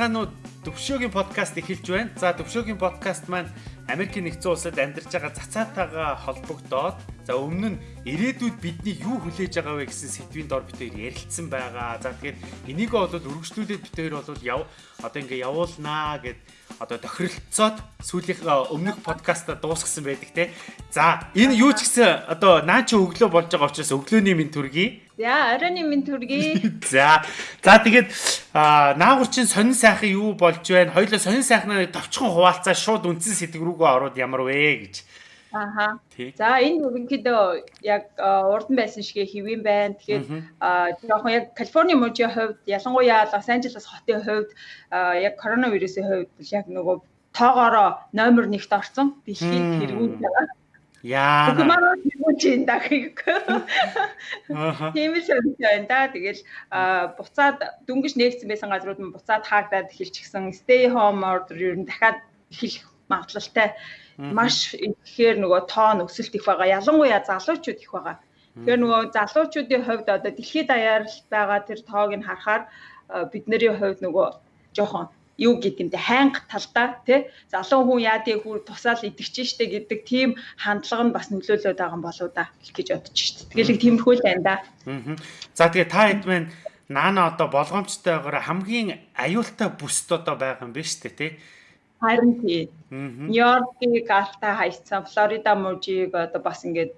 сайн байцгаана уу? Төвшөөгийн подкаст эхэлж байна. За төвшөөгийн подкаст маань Америкийн нэгдсэн улсад амьдарч байгаа цацаатайгаа холбогдоод за өмнө нь ирээдүйд бидний юу хүлээж байгаа вэ гэсэн сэдвийн дор хоёр ярилцсан байгаа. За тэгээд энийг бол үргэлжлүүлээд хоёр бол яв одоо ингээ явуулнаа гэд одоо тохиролцоод сүүлийнхээ өмнөх подкаста дуусгасан байдаг те. За энэ юу ч гэсэн одоо наа чи өглөө болж байгаа учраас өглөөний минь төргий. За оройны минь төргий. За за тэгээд наагур чин сонин сайхан юу болж байна? Хоёлоо сонин сайхнаа товчхон хуваалцаа шууд үндсэн сэдв рүүгээ ороод ямар вэ гэж. Аха. За энэ ерөнхийдөө яг урдан байсан шигэ хэвэн байна. Тэгэхээр жоохон яг Калифорни мужийн хувьд ялангуяа Лос Анжелес хотын хувьд яг коронавирусын хувьд яг нөгөө тоогоороо номер 1-т орсон. Дэлхийд тэргүүл байгаа. Яа. Тэргүүл чинь дахиг. Тиймээс байна да. Тэгэл буцаад дүнгиж нээгдсэн байсан газрууд нь буцаад хаагдаад эхэлчихсэн. Stay home order ер нь дахиад эхэлэх магадлалтай маш ихээр нөгөө тоон өсөлт их байгаа. Ялангуяа залуучууд их байгаа. Тэгэхээр нөгөө залуучуудын хувьд одоо дэлхийд даяар байгаа тэр тоог нь харахаар бидний хувьд нөгөө жоохон юу гэдэг юм те хайнга талдаа тий залуу хүн яадыг хүр тусаал идэгч штэ гэдэг тийм хандлага нь бас нөлөөлөд байгаа юм болоо да гэж бодож штэ. Тэгэл их тиймэрхүү л байна да. За тэгээ та хэд мэн наана одоо болгоомжтойгоор хамгийн аюултай бүст одоо байгаа юм биш үү те Харин тий. Нью-Йоркийг алтаа хайцсан, Флорида мужийг одоо бас ингээд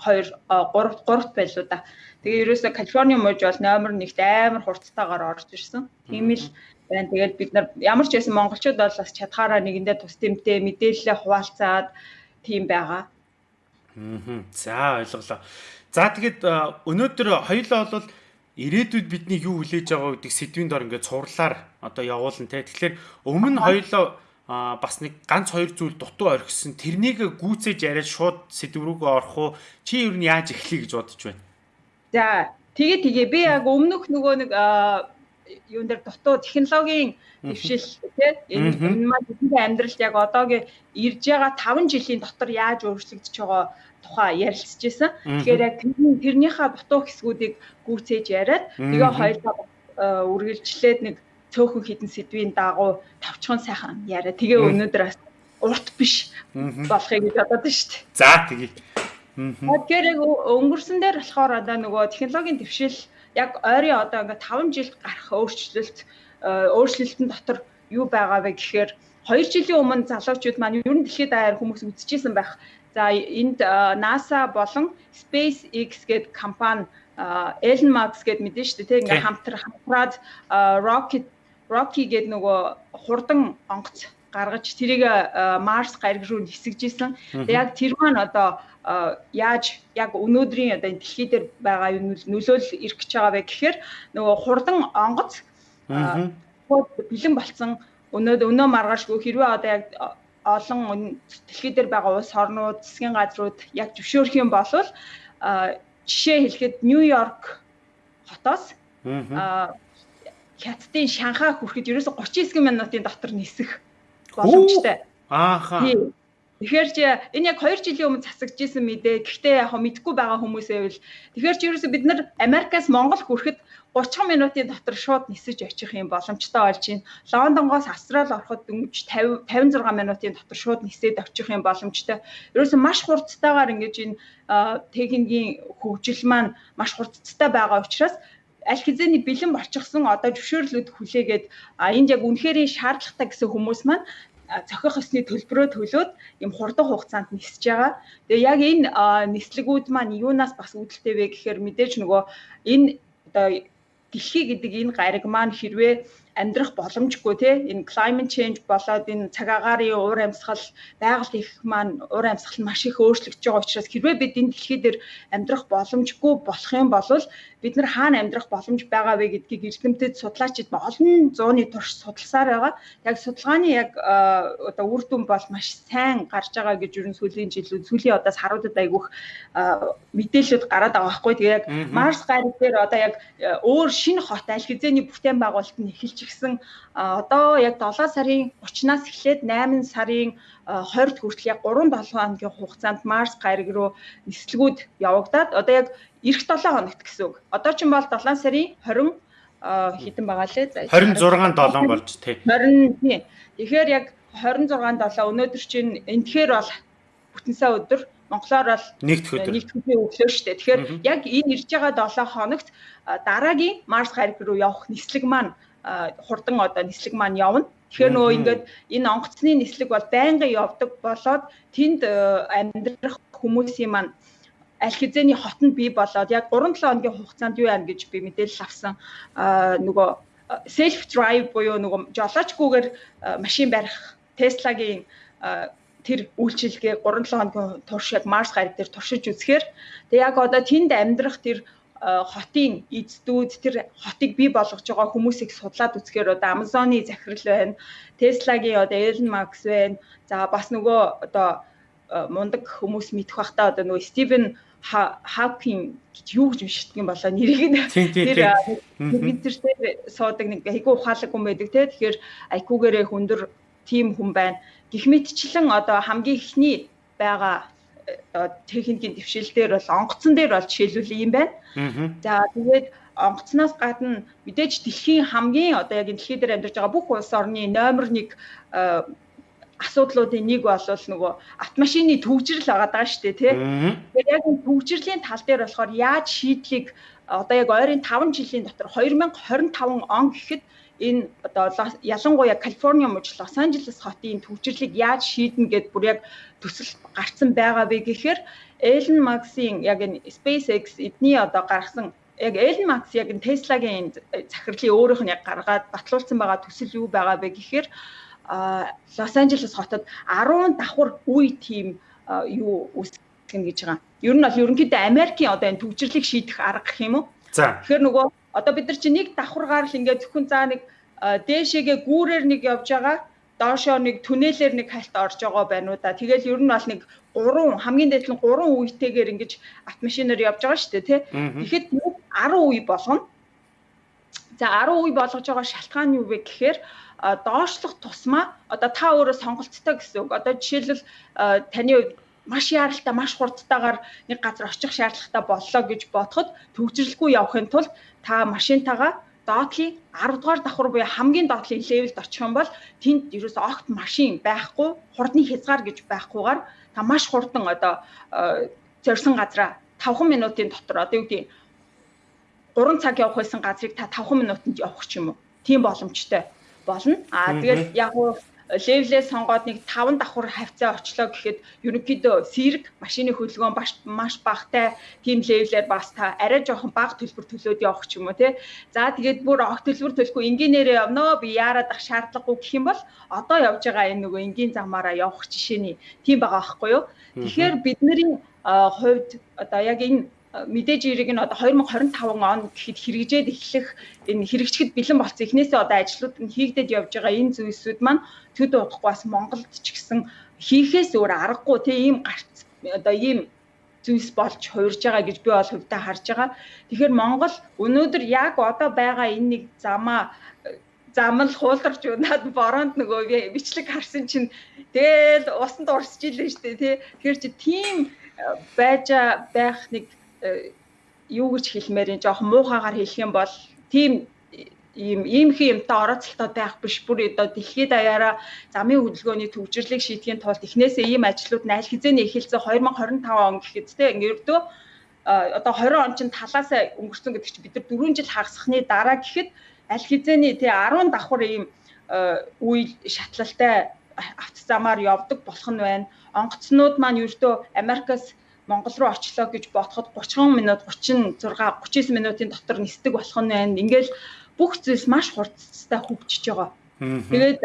2 3 3 байлуу да. Тэгээ ерөөсө Калифорни муж бол номер 1-т амар хурцтайгаар орж ирсэн. Тийм л байна. Тэгээд бид нар ямар ч байсан монголчууд бол бас чадхаараа нэгэндээ тус тэмтэй мэдээлэлээ хуваалцаад тийм байгаа. Аа. За ойлголоо. За тэгээд өнөөдөр хоёулаа бол ирээдүйд бидний юу хүлээж байгаа гэдэг сэдвийн дор ингээд цуурлаар одоо явуулна те. Тэгэхээр өмнө хоёлоо а бас нэг ганц хоёр зүйл дутуу орхисон. Тэрнийг гүйцээж яриад шууд сэдв рүүгээ орох уу? Чи юу нь яаж эхлэе гэж бодож байна? За тэгээ тэгээ би яг өмнөх нөгөө нэг юун дээр дутуу технологийн дэвшил тий? Энэ маань бидний амьдралд яг одоогийн ирж байгаа 5 жилийн дотор яаж өөрчлөгдөж байгаа тухай ярилцж байсан. Тэгэхээр яг тэрнийхээ дутуу хэсгүүдийг гүйцээж яриад тэгээ хоёулаа үргэлжлээд нэг цөөхөн хідэн сэдвийн дагуу тавчхан сайхан яриа. Тэгээ өнөөдөр бас урт биш болохыг бодоод шүү дээ. За тэгье. Тэгэхээр яг өнгөрсөн дээр болохоор одоо нөгөө технологийн дэвшил яг ойрын одоо ингээ 5 жил гарах өөрчлөлт өөрчлөлтөн дотор юу байгаа вэ гэхээр 2 жилийн өмнө залуучууд маань ер нь дэлхийд даяар хүмүүс үзчихсэн байх За энд NASA болон SpaceX гэдэг компани Elon Musk гэд мэдэн шүү дээ тийм ингээм хамтраад Rocket Rocky гэдэг нөгөө хурдан онгоц гаргаж тэрийг Марс гариг руу нисгэж исэн. Яг тэр маань одоо яаж яг өнөөдрийн одоо дэлхий дээр байгаа нөлөөлөл ирэх гэж байгаа вэ гэхээр нөгөө хурдан онгоц бэлэн болцсон өнөөдөр өнөө маргаашгүй хэрвээ одоо яг олон дэлхий дээр байгаа улс орнууд, засгийн газрууд яг зөвшөөрөх юм бол жишээ хэлэхэд Нью-Йорк хотоос хятадын Шанхай хүрэхэд ерөөсө 39 минутын дотор нисэх боломжтой. Ааха. Тэгэхээр чи энэ яг 2 жилийн өмнө засагдчихсэн мэдээ. Гэхдээ яг мэдгүй байгаа хүмүүсээ бол тэгэхээр чи ерөөсө бид нар Америкаас Монгол хүрэхэд 30 минутын дотор шууд нисэж очих юм боломжтой болж байна. Лондонгоос Австрал ороход дөнгөж 50 56 минутын дотор шууд нисээд очих юм боломжтой. Ерөөсөн маш хурцтайгаар ингэж энэ техникийн хөгжил маань маш хурцтай байгаа учраас аль хэзээний бэлэн болчихсон одоо зөвшөөрлүүд хүлээгээд энд яг үнэхээр шаардлагатай гэсэн хүмүүс маань цохих ёсны төлбөрөө төлөөд юм хурдан хугацаанд нисэж байгаа. Тэгээ яг энэ нислэгүүд маань юунаас бас үүдэлтэй вэ гэхээр мэдээж нөгөө энэ одоо дэлхий гэдэг энэ гариг маань хэрвээ амьдрах боломжгүй тий энэ climate change болоод энэ цаг агаарын уур амьсгал байгаль их маань уур амьсгал нь маш их өөрчлөгдөж байгаа учраас хэрвээ бид энэ дэлхий дээр амьдрах боломжгүй болох юм бол бид нар хаана амьдрах боломж байгаа вэ гэдгийг эрдэмтэд судлаачид олон зууны турш судалсаар байгаа. Яг судалгааны яг одоо үр дүн бол маш сайн гарч байгаа гэж ерөн сүүлийн жилүүд сүүлийн одоос харуудад айгүйх мэдээлэлүүд гараад байгаа байхгүй. Тэгээ яг Марс гариг дээр одоо яг өөр шинэ хот аль хэзээний бүтээн байгуулалт нь эхэлж ирсэн. Одоо яг 7 сарын 30-наас эхлээд 8 сарын 20-д хүртэл яг 3-7 хоногийн хугацаанд Марс гариг руу нислэгүүд явагдаад одоо яг эх 7 хоногт гэсэн үг. Одоо ч юм бол 7 сарын 20 хитэн байгаа лээ. 26 7 болж тий. 20 тий. Тэгэхээр яг 26 7 өнөөдөр чинь энтгэхэр бол бүтэн сая өдөр Монголоор бол. Нэгдэх өдрийн өглөө шүү дээ. Тэгэхээр яг энэ ирж байгаа 7 хоногт дараагийн Марс гариг руу явах нислэг маань хурдан одоо нислэг маань явна. Тэгэхээр нөгөө ингээд энэ онгоцны нислэг бол байнгын явдаг болоод тэнд амьдрах хүмүүсийн маань аль хэзээний хотод бий болоод яг 3-7 хоногийн хугацаанд юу яана гэж би мэдээлэл авсан. нөгөө self drive буюу нөгөө жолоочгүйгээр машин барих Tesla-гийн тэр үйлчилгээ 3-7 хоногийн турш яг Марс гариг дээр туршиж үзэхээр тэг яг одоо тэнд амьдрах тэр хотын эздүүд тэр хотыг бий болгож байгаа хүмүүсийг судлаад үзэхээр одоо Amazon-ы захирал байна. Tesla-гийн одоо Elon Musk байна. За бас нөгөө одоо мундаг хүмүүс мэдэх бах та одоо нөгөө Стивен Hawking гэж юу гэж юм болоо. Нэрийг нь тэр Твиттерээр суудаг нэг айгүй ухаалаг хүн байдаг те. Тэгэхээр айкуугээрээ хүндэр тим хүн байна. Гих мэтчлэн одоо хамгийн ихний байгаа техникийн дэвшилтээр бол онгоцон дээр бол жишээлбэл юм байна. За тэгээд онгоцноос гадна мэдээж дэлхийн хамгийн одоо яг дэлхий дээр амьдарч байгаа бүх улс орны номер 1 асуудлуудын нэг бол нөгөө автомашины төвчрөл байгаа даа шүү дээ тий. Тэгэхээр яг энэ төвчрлийн тал дээр болохоор яаж шийдлийг одоо яг ойрын 5 жилийн дотор 2025 он гэхэд энэ одоо ялангуяа Калифорни мужи Лос Анжелес хотын төвчрлийг яаж шийднэ гэд бүр яг төсөл гарцсан байгаа вэ гэхээр Elon Musk-ийн яг энэ SpaceX эдний одоо гаргасан яг Elon Musk яг энэ Tesla-гийн захирлын өөрийнх нь яг гаргаад батлуулсан байгаа төсөл юу байгаа вэ гэхээр Лос Анжелес хотод 10 давхар үе тим юу үүсгэн гэж байгаа. Ер нь бол ерөнхийдөө Америкийн одоо энэ төвчрлийг шийдэх арга гэх юм уу? За. Тэгэхээр нөгөө одоо бид нар чи нэг давхаргаар л ингээд зөвхөн заа нэг дээшээгээ гүүрээр нэг явж байгаа доошоо нэг түнэлээр нэг хальт орж байгаа байна уу да. Тэгэл ер нь бол нэг 3 хамгийн дээд нь 3 үетэйгээр ингэж автомашинаар явж байгаа шүү дээ тий. Тэгэхэд 10 үе болгоно. За 10 үе болгож байгаа шалтгаан нь юу вэ гэхээр доошлох тусмаа одоо та өөрөө сонголттой гэсэн үг. Одоо жишээлбэл таны маш яаралтай, маш хурдтайгаар нэг газар очих шаардлагатай боллоо гэж бодоход төвчрэлгүй явахын тулд та машинтайгаа доотлын 10 дугаар давхар буюу хамгийн доотлын левелд очих юм бол тэнд ерөөс огт машин байхгүй, хурдны хязгаар гэж байхгүйгээр та маш хурдан одоо зорьсон газараа 5 минутын дотор одоо юу гэдэг 3 цаг явах байсан газрыг та 5 минутанд явах ч юм уу. Тийм боломжтой болно. Аа тэгээд яг уу левлээ сонгоод нэг 5 давхар хавцаа очлоо гэхэд ерөнхийдөө сэрэг машины хөдөлгөөн маш маш багтай тийм левлээр бас та арай жоохон бага төлбөр төлөөд явах ч юм уу те. За тэгээд бүр огт төлбөр төлөхгүй энгийнээрээ явноо би яарад ах шаардлагагүй гэх юм бол одоо явж байгаа энэ нөгөө энгийн замаараа явах жишээний тийм байгаа байхгүй юу. Тэгэхээр бидний хувьд одоо яг энэ мэдээж ирэг нь одоо 2025 он гэхэд хэрэгжээд эхлэх энэ хэрэгжихэд бэлэн болсон эхнээсээ одоо ажлууд нь хийгдэж явж байгаа энэ зүйлсүүд маань төд удахгүй бас Монголд ч гэсэн хийхээс өөр аргагүй тийм ийм гарц одоо ийм зүйлс болж хуурж байгаа гэж би бол хувьдаа харж байгаа. Тэгэхээр Монгол өнөөдөр яг одоо байгаа энэ нэг замаа замл хуулдарч унаад бороонд нөгөө бичлэг харсан чинь тэгэл усанд урсж илээ шүү дээ тий. Тэгэхээр чи тийм байж байх нэг юу гэж хэлмээр юм жоохон муухагаар хэлэх юм бол тийм ийм иймхэн юмтай орооцолтой байх биш бүр одоо дэлхийд даяараа замын хөдөлгөөний төвжирлийг шийдэхин тулд эхнээсээ ийм ажлууд нь аль хэзээний эхэлсэн 2025 он гэхэд те ингэрдөө одоо 20 он чинь талаасаа өнгөрсөн гэдэг чинь бид нар 4 жил хагасхны дараа гэхэд аль хэзээний те 10 давхар ийм үйл шатлалтай автозамаар явдаг болох нь байна. Онгоцнууд маань ердөө Америкас Монгол руу очлоо гэж бодоход 30 минут 36 39 минутын дотор нисдэг болох нь байна. Ингээл бүх зүйлс маш хурцтай хөгжиж байгаа. Тэгээд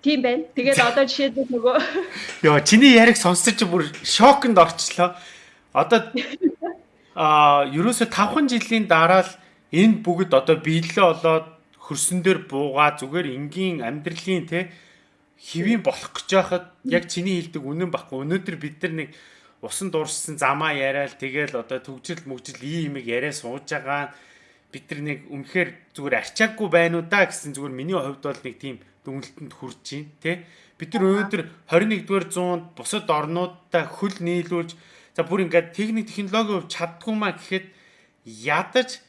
тийм байна. Тэгээд одоо жишээлбэл нөгөө Йоо, чиний яриг сонсож бүр шоконд орчлоо. Одоо аа, ерөөсө 5 жилийн дараа л энэ бүгд одоо биелээ болоод хөрсөн дээр буугаа зүгээр энгийн амьдралын те хэвийн болох гэж байхад яг чиний хэлдэг үнэн баггүй. Өнөөдөр бид нар нэг усан дуурсан замаа яриад тэгэл одоо төгжрөл мөгжил ийм юм яриа сууж байгаа бид нар нэг үнэхээр зүгээр арчаагүй байна уу да гэсэн зүгээр миний хувьд бол нэг тийм дүнэлтэнд хүрч байна тий бид нар өнөөдөр 21 дугаар зуунд бусад орнуудтай хөл нийлүүлж за бүр ингээд техник технологи хувь чаддгүй маа гэхэд ядаж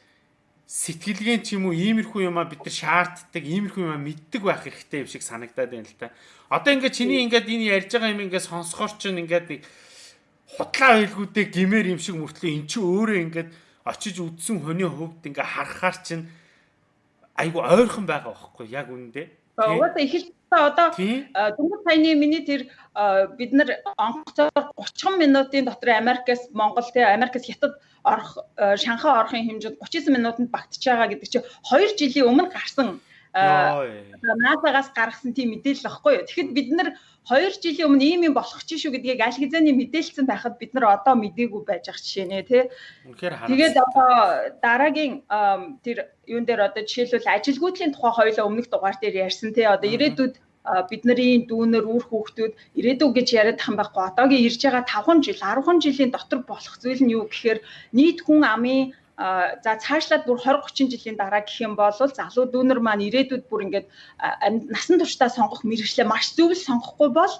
сэтгэлгэн ч юм уу иймэрхүү юмаа бид нар шаарддаг, иймэрхүү юмаа мэддэг байх хэрэгтэй юм шиг санагдаад байна л та. Одоо ингээд чиний ингээд энэ ярьж байгаа юм ингээд сонсохоор чинь ингээд нэг худлаа байлгуудыг гимээр юм шиг мөртлөө эн чинь өөрөө ингээд очиж үдсэн хүний хувьд ингээ харахаар чинь айгу ойрхон байгаа байхгүй яг үнэндээ. Угаасаа л одоо дөнгөж саяны миний тэр бид нар онгоцоор 30 минутын дотор Америкаас Монгол те Америкаас Хятад орох Шанхай орохын хэмжээнд 39 минутанд багтж байгаа гэдэг чинь 2 жилийн өмнө гарсан NASA-гаас гаргасан тийм мэдээлэл багхгүй юу. Тэгэхэд бид нар 2 жилийн өмнө ийм юм болох ч шүү гэдгийг аль хэзээний мэдээлсэн байхад бид нар одоо мдээгүй байж ах жишээ нэ тий. Тэгээд одоо дараагийн тэр юун дээр одоо жишээлбэл ажилгүйдлийн тухай хоёлоо өмнөх дугаар дээр ярьсан тий. Одоо ирээдүйд бидний дүүнер үр хүүхдүүд ирээдүг гэж яриад тахын байхгүй одоогийн ирж байгаа 5 жил 10 жилийн дотор болох зүйл нь юу гэхээр нийт хүн амын за цаашлаад бүр 20 30 жилийн дараа гэх юм бол залуу дүүнер маань ирээдүйд бүр ингээд насан туршдаа сонгох мэрэгчлээ маш зөв л сонгохгүй бол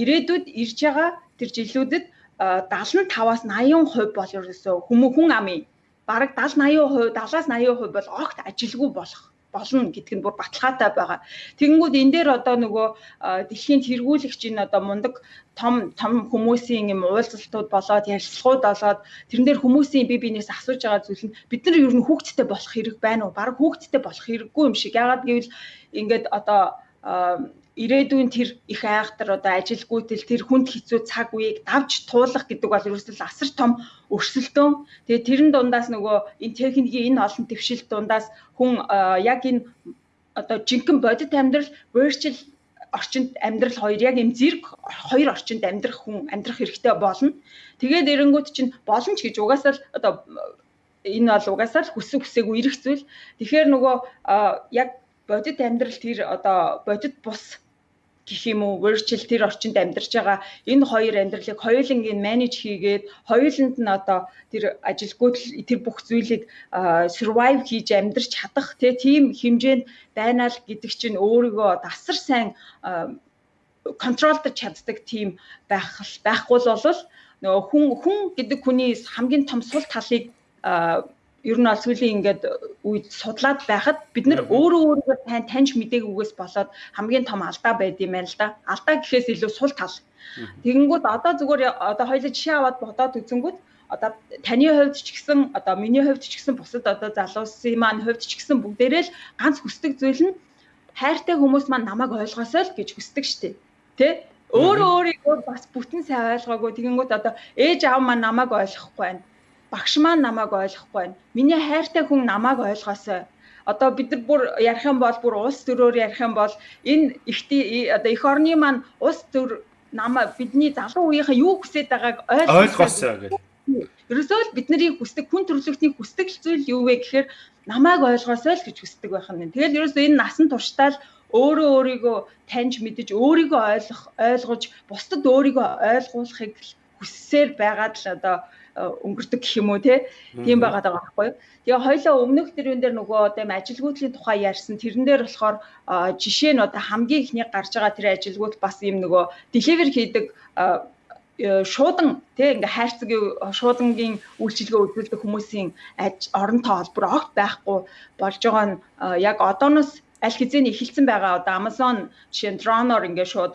ирээдүйд ирж байгаа тэр жилүүдэд 75-аас 80% бол ерөөсөө хүмүүс хүн амын бараг 70 80%, 70-аас 80% бол огт ажилгүй болох болно гэдг нь бүр баталгаатай байгаа. Тэгэнгүүт энэ дээр одоо нөгөө дэлхийн тэргүүлэгчийн одоо мундаг том том хүмүүсийн юм уулзалтууд болоод ярилцлагууд болоод тэрэн дээр хүмүүсийн бие биенээс асууж байгаа зүйл нь бид нар ер нь хүүхдтэй болох хэрэг байна уу? Бараг хүүхдтэй болох хэрэггүй юм шиг. Ягаад гэвэл ингээд одоо ирээдүйн тэр их айхтар одоо ажилгүйтэл тэр хүнд хэцүү цаг үеийг давж туулах гэдэг бол ерөөсөл асар том өрсөлдөөн. Тэгээ тэрэн дундаас нөгөө энэ техникийн энэ олон твшилт дундаас хүн яг энэ одоо жинхэнэ бодит амьдрал virtual орчинд амьдрал хоёр яг юм зэрэг хоёр орчинд амьдрах хүн амьдрах хэрэгтэй болно. Тэгээд эренгүүт чинь боломж гэж угаасаа л одоо энэ бол угаасаа л хүссэн хүсээгүй ирэх зүйл. Тэгэхээр нөгөө яг бодит амьдрал тэр одоо бодит бус гэх юм уу? Virtual тэр орчинд амьдарч байгаа энэ хоёр амьдралыг хоёулангийн менеж хийгээд хоёуланд нь одоо тэр ажилгүйд тэр бүх зүйлийг survive хийж амьдарч чадах тийм хэмжээнд байна л гэдэг чинь өөрийгөө асар сайн контролдож чаддаг тийм байх байхгүй л бол нөгөө хүн хүн гэдэг хүний хамгийн том сул талыг ер нь бол сүүлийн ингээд үед судлаад байхад бид нар өөрөө өөрийгөө тань таньж мэдээгүйгээс болоод хамгийн том алдаа байд юм байна л да. Алдаа гэхээс илүү сул тал. Тэгэнгүүт одоо зүгээр одоо хоёул жишээ аваад бодоод үзэнгүүт одоо таны хувьд ч гэсэн одоо миний хувьд ч гэсэн бусад одоо залуусын маань хувьд ч гэсэн бүгдээрээ л ганц хүсдэг зүйл нь хайртай хүмүүс маань намайг ойлгосоо л гэж хүсдэг штеп. Тэ? Өөрөө өөрийгөө бас бүтэн сайн ойлгоогүй тэгэнгүүт одоо ээж аав маань намайг ойлгохгүй байна багш маань намайг ойлгохгүй байна. Миний хайртай хүн намайг ойлгоосой. Одоо бид нар бүр ярих юм бол бүр улс төрөөр ярих юм бол энэ ихтэй одоо эх орны маань улс төр намаа бидний залуу үеийнхээ юу хүсэж байгааг ойлгоосой гэж. Ерөөсөө л бидний хүсдэг хүн төрөлхтний хүсдэг зүйл юу вэ гэхээр намайг ойлгоосой л гэж хүсдэг байх нь. Тэгэл ерөөсөө энэ насан туршдаа л өөрөө өөрийгөө таньж мэдэж өөрийгөө ойлгох ойлгож бусдад өөрийгөө ойлгуулахыг хүссээр байгаад л одоо өнгөрдөг гэх юм уу тийм байгаад байгаа байхгүй. Тэгээ хоёлоо өмнөх тэрүүн дээр нөгөө одоо ажилгүйдлийн тухай ярьсан тэрэн дээр болохоор жишээ нь одоо хамгийн ихний гарч байгаа тэр ажилгүйд бас юм нөгөө deliver хийдэг шуудан тий ингээ хайрцагийн шуудангийн үйлчилгээ үзүүлдэг хүмүүсийн оронтой холбор огт байхгүй болж байгаа нь яг одооноос аль хэзээний эхэлсэн байгаа одоо Amazon жишээ нь dronor ингээд шууд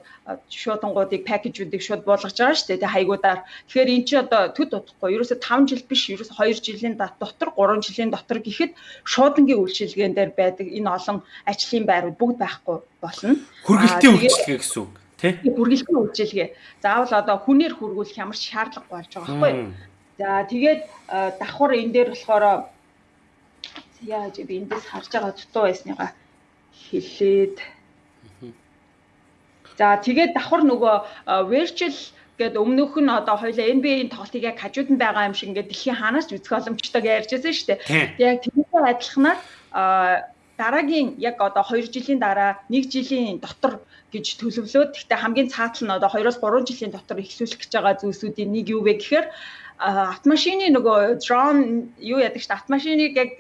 шуудангуудыг пакэжүүдийг шууд буулгаж байгаа шүү дээ хаягуудаар. Тэгэхээр эн чинь одоо төд утахгүй. Ерөөсө 5 жил биш, ерөөсө 2 жилийн дотор, 3 жилийн дотор гэхэд шуудангийн үйлчилгээн дээр байдаг энэ олон ажлын байрууд бүгд байхгүй болно. Хүргэлтийн үйлчилгээ гэсэн үг тий? Хүргэлтийн үйлчилгээ. Заавал одоо хүнээр хүргүүлэх ямар ч шаардлага болж байгаа байхгүй. За тэгээд давхар энэ дээр болохоор яа би эндээс харж байгаа дутуу байсныгаа хэлээд За тэгээд давхар нөгөө virtual гээд өмнөх нь одоо хоёлаа NBA-ийн тоглолтыг яг хажууд нь байгаа юм шиг ингээд дэлхийн хаанаас ч үзэх боломжтой гэж ярьжсэн шүү дээ. Яг тэрнээ адилханаар дараагийн яг одоо 2 жилийн дараа 1 жилийн дотор гэж төлөвлөөд гэхдээ хамгийн цаатал нь одоо 2-оос 3 жилийн дотор эхлүүлэх гэж байгаа зүйлсүүдийн нэг юу вэ гэхээр автомашины нөгөө drone юу яадаг шүү дээ автомашиныг яг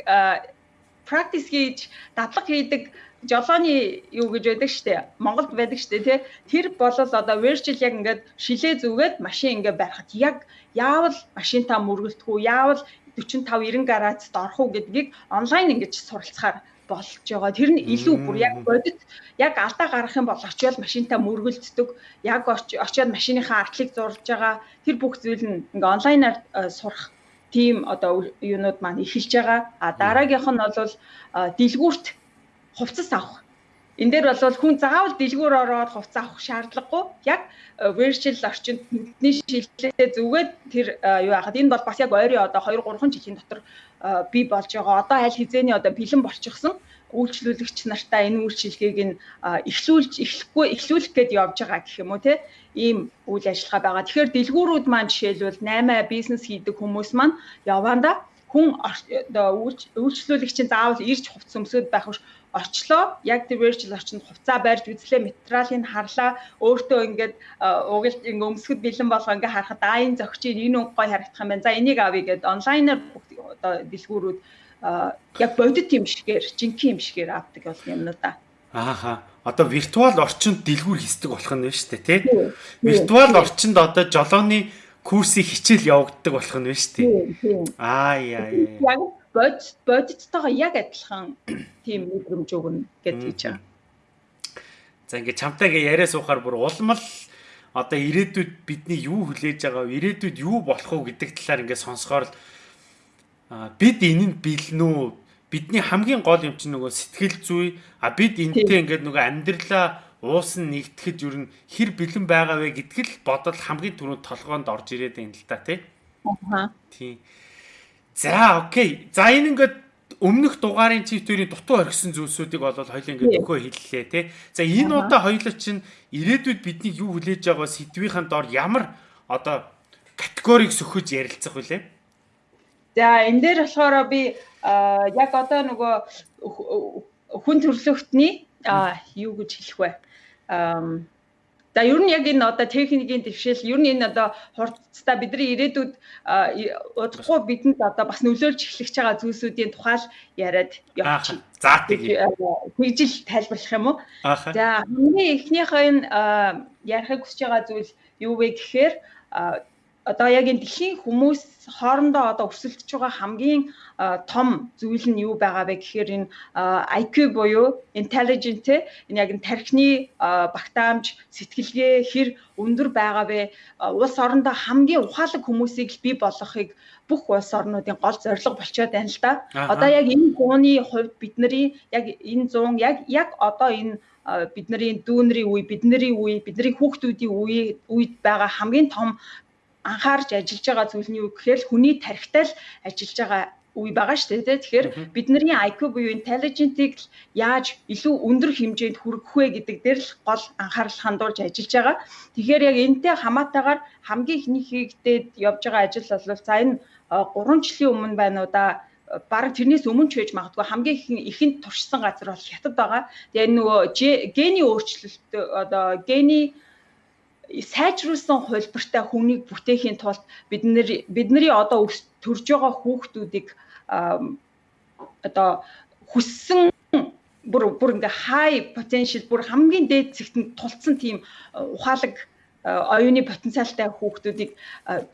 practice хийж дадлаг хийдэг жолооны юу гэж байдаг штэ Монголд байдаг штэ тий тэр болол одоо virtual яг ингээд шилээ зүгээд машин ингээд барихад яг яавал машинтаа мөргөлтгүү яавал 45 90 градусд орох уу гэдгийг онлайн ингэж суралцахаар болж байгаа. Тэр нь илүү бүр яг бодит яг алдаа гарах юм бол очиод машинтаа мөргөлддөг. Яг очиод машиныхаа артлыг зурж байгаа. Тэр бүх зүйл нь ингээ онлайнаар э, сурах тийм одоо юунууд маань эхэлж байгаа. А дараагийнх нь бол э, дэлгүүрт хувцас авах. Энд дээр бол хүн заавал дэлгүүр ороод хувцас авах шаардлагагүй. Яг э, virtual орчинд нүдний шилжлээ зүгээд тэр юу яхад энэ бол бас яг ойрын одоо 2 3 жилийн дотор бий болж байгаа. Одоо аль хизээний одоо бэлэн болчихсон үйлчлүүлэгч нартаа энэ үйлчилгээг нь эхлүүлж эхлэхгүй эхлүүлэх гээд явж байгаа гэх юм уу те ийм үйл ажиллагаа байгаа. Тэгэхээр дэлгүүрүүд маань жишээлбэл 8 бизнес хийдэг хүмүүс маань яваанда хүн үйлчлүүлэгчийн заавал ирж хувц өмсөд байх биш очлоо яг virtual орчинд хувцаа барьж үзлээ материалыг харлаа өөртөө ингээд угалж ингээ өмсгөд бэлэн болгоо ингээ харахад аа энэ зөгчийн энэ өнгө гой харагдах юм байна. За энийг авъя гэд онлайнаар одоо дэлгүүрүүд яг бодит юм шигээр жинхэнэ юм шигээр авдаг бол юм да. Ааха. Одоо виртуал орчинд дэлгүүр хийсдэг болох нь байна шүү дээ, тий? Виртуал орчинд одоо жолооны курсыг хичээл явагддаг болох нь байна шүү дээ. Аа яа яа. Яг бодит бодиттойгоо яг адилхан тийм мэдрэмж өгнө гэж хэлж байгаа. За ингээд чамтай ингээ яриа суухаар бүр улмал одоо ирээдүйд бидний юу хүлээж байгаа вэ? Ирээдүйд юу болох вэ гэдэг талаар ингээ сонсохоор л бид энэ нь бэлэн үү? Бидний хамгийн гол юм чинь нөгөө сэтгэл зүй. А бид энтэй ингээд нөгөө амьдралаа уусан нэгтгэж юу н хэр бэлэн байгаа вэ гэдгэл бодол хамгийн түрүүнд толгоонд орж ирээд байна л та тий. Аа. Тий. За окей. За энэ ингээд өмнөх дугаарын чивтүүрийн дутуу орхисон зүйлсүүдийг бол хоёул ингээд өгөө хэллээ тий. За энэ удаа хоёул чинь ирээдүйд бидний юу хүлээж байгаа сэдвийн дор ямар одоо категорийг сөхөж ярилцах вүлээ? За энэ дээр болохоор би яг одоо нөгөө хүн төрөлхтний юу гэж хэлэх вэ? За ер нь яг энэ одоо техникийн дэвшил ер нь энэ одоо хурцтай бидний ирээдүйд удахгүй бидэнд одоо бас нөлөөлж эхлэх байгаа зүйлсүүдийн тухай л яриад явчих. За тэгжил тайлбарлах юм уу? За хамгийн эхнийхээ энэ ярихыг хүсэж байгаа зүйл юу вэ гэхээр одоо яг энэ дэлхийн хүмүүс хоорондоо одоо өрсөлдөж байгаа хамгийн том зүйл нь юу байгаа вэ гэхээр энэ IQ буюу intelligent энэ яг энэ тархины багтаамж сэтгэлгээ хэр өндөр байгаа вэ улс орондоо хамгийн ухаалаг хүмүүсийг бий болгохыг бүх улс орнуудын гол зорилго болчиход байна л да. Одоо яг энэ зууны хувьд бидний яг энэ зуун яг яг одоо энэ бидний дүүнэрийн үе, бидний үе, бидний хүүхдүүдийн үе үед байгаа хамгийн том анхаарч ажиллаж байгаа зүйл нь юу гэхээр хүний тархитай л ажиллаж байгаа үе байгаа шүү дээ. Тэгэхээр бидний IQ буюу intelligent-ийг яаж илүү өндөр хэмжээнд хүргэх вэ гэдэг дээр л гол анхаарал хандуулж ажиллаж байгаа. Тэгэхээр яг энэтэй хамаатайгаар хамгийн ихний хийгдээд явж байгаа ажил бол за энэ 3 жилийн өмнө байна уу да бараг тэрнээс өмнө ч байж магадгүй хамгийн их ихэнд туршсан газар бол хятад байгаа. Тэгээ нөгөө гений өөрчлөлт одоо гений сайжруулсан хувилбартай хүнийг бүтээхийн тулд бид нэр бидний одоо төрж байгаа хүүхдүүдийг одоо хүссэн бүр бүр ингээ high potential бүр хамгийн дээд зэгтэнд тулцсан тийм ухаалаг оюуны потенциалтай хүүхдүүдийг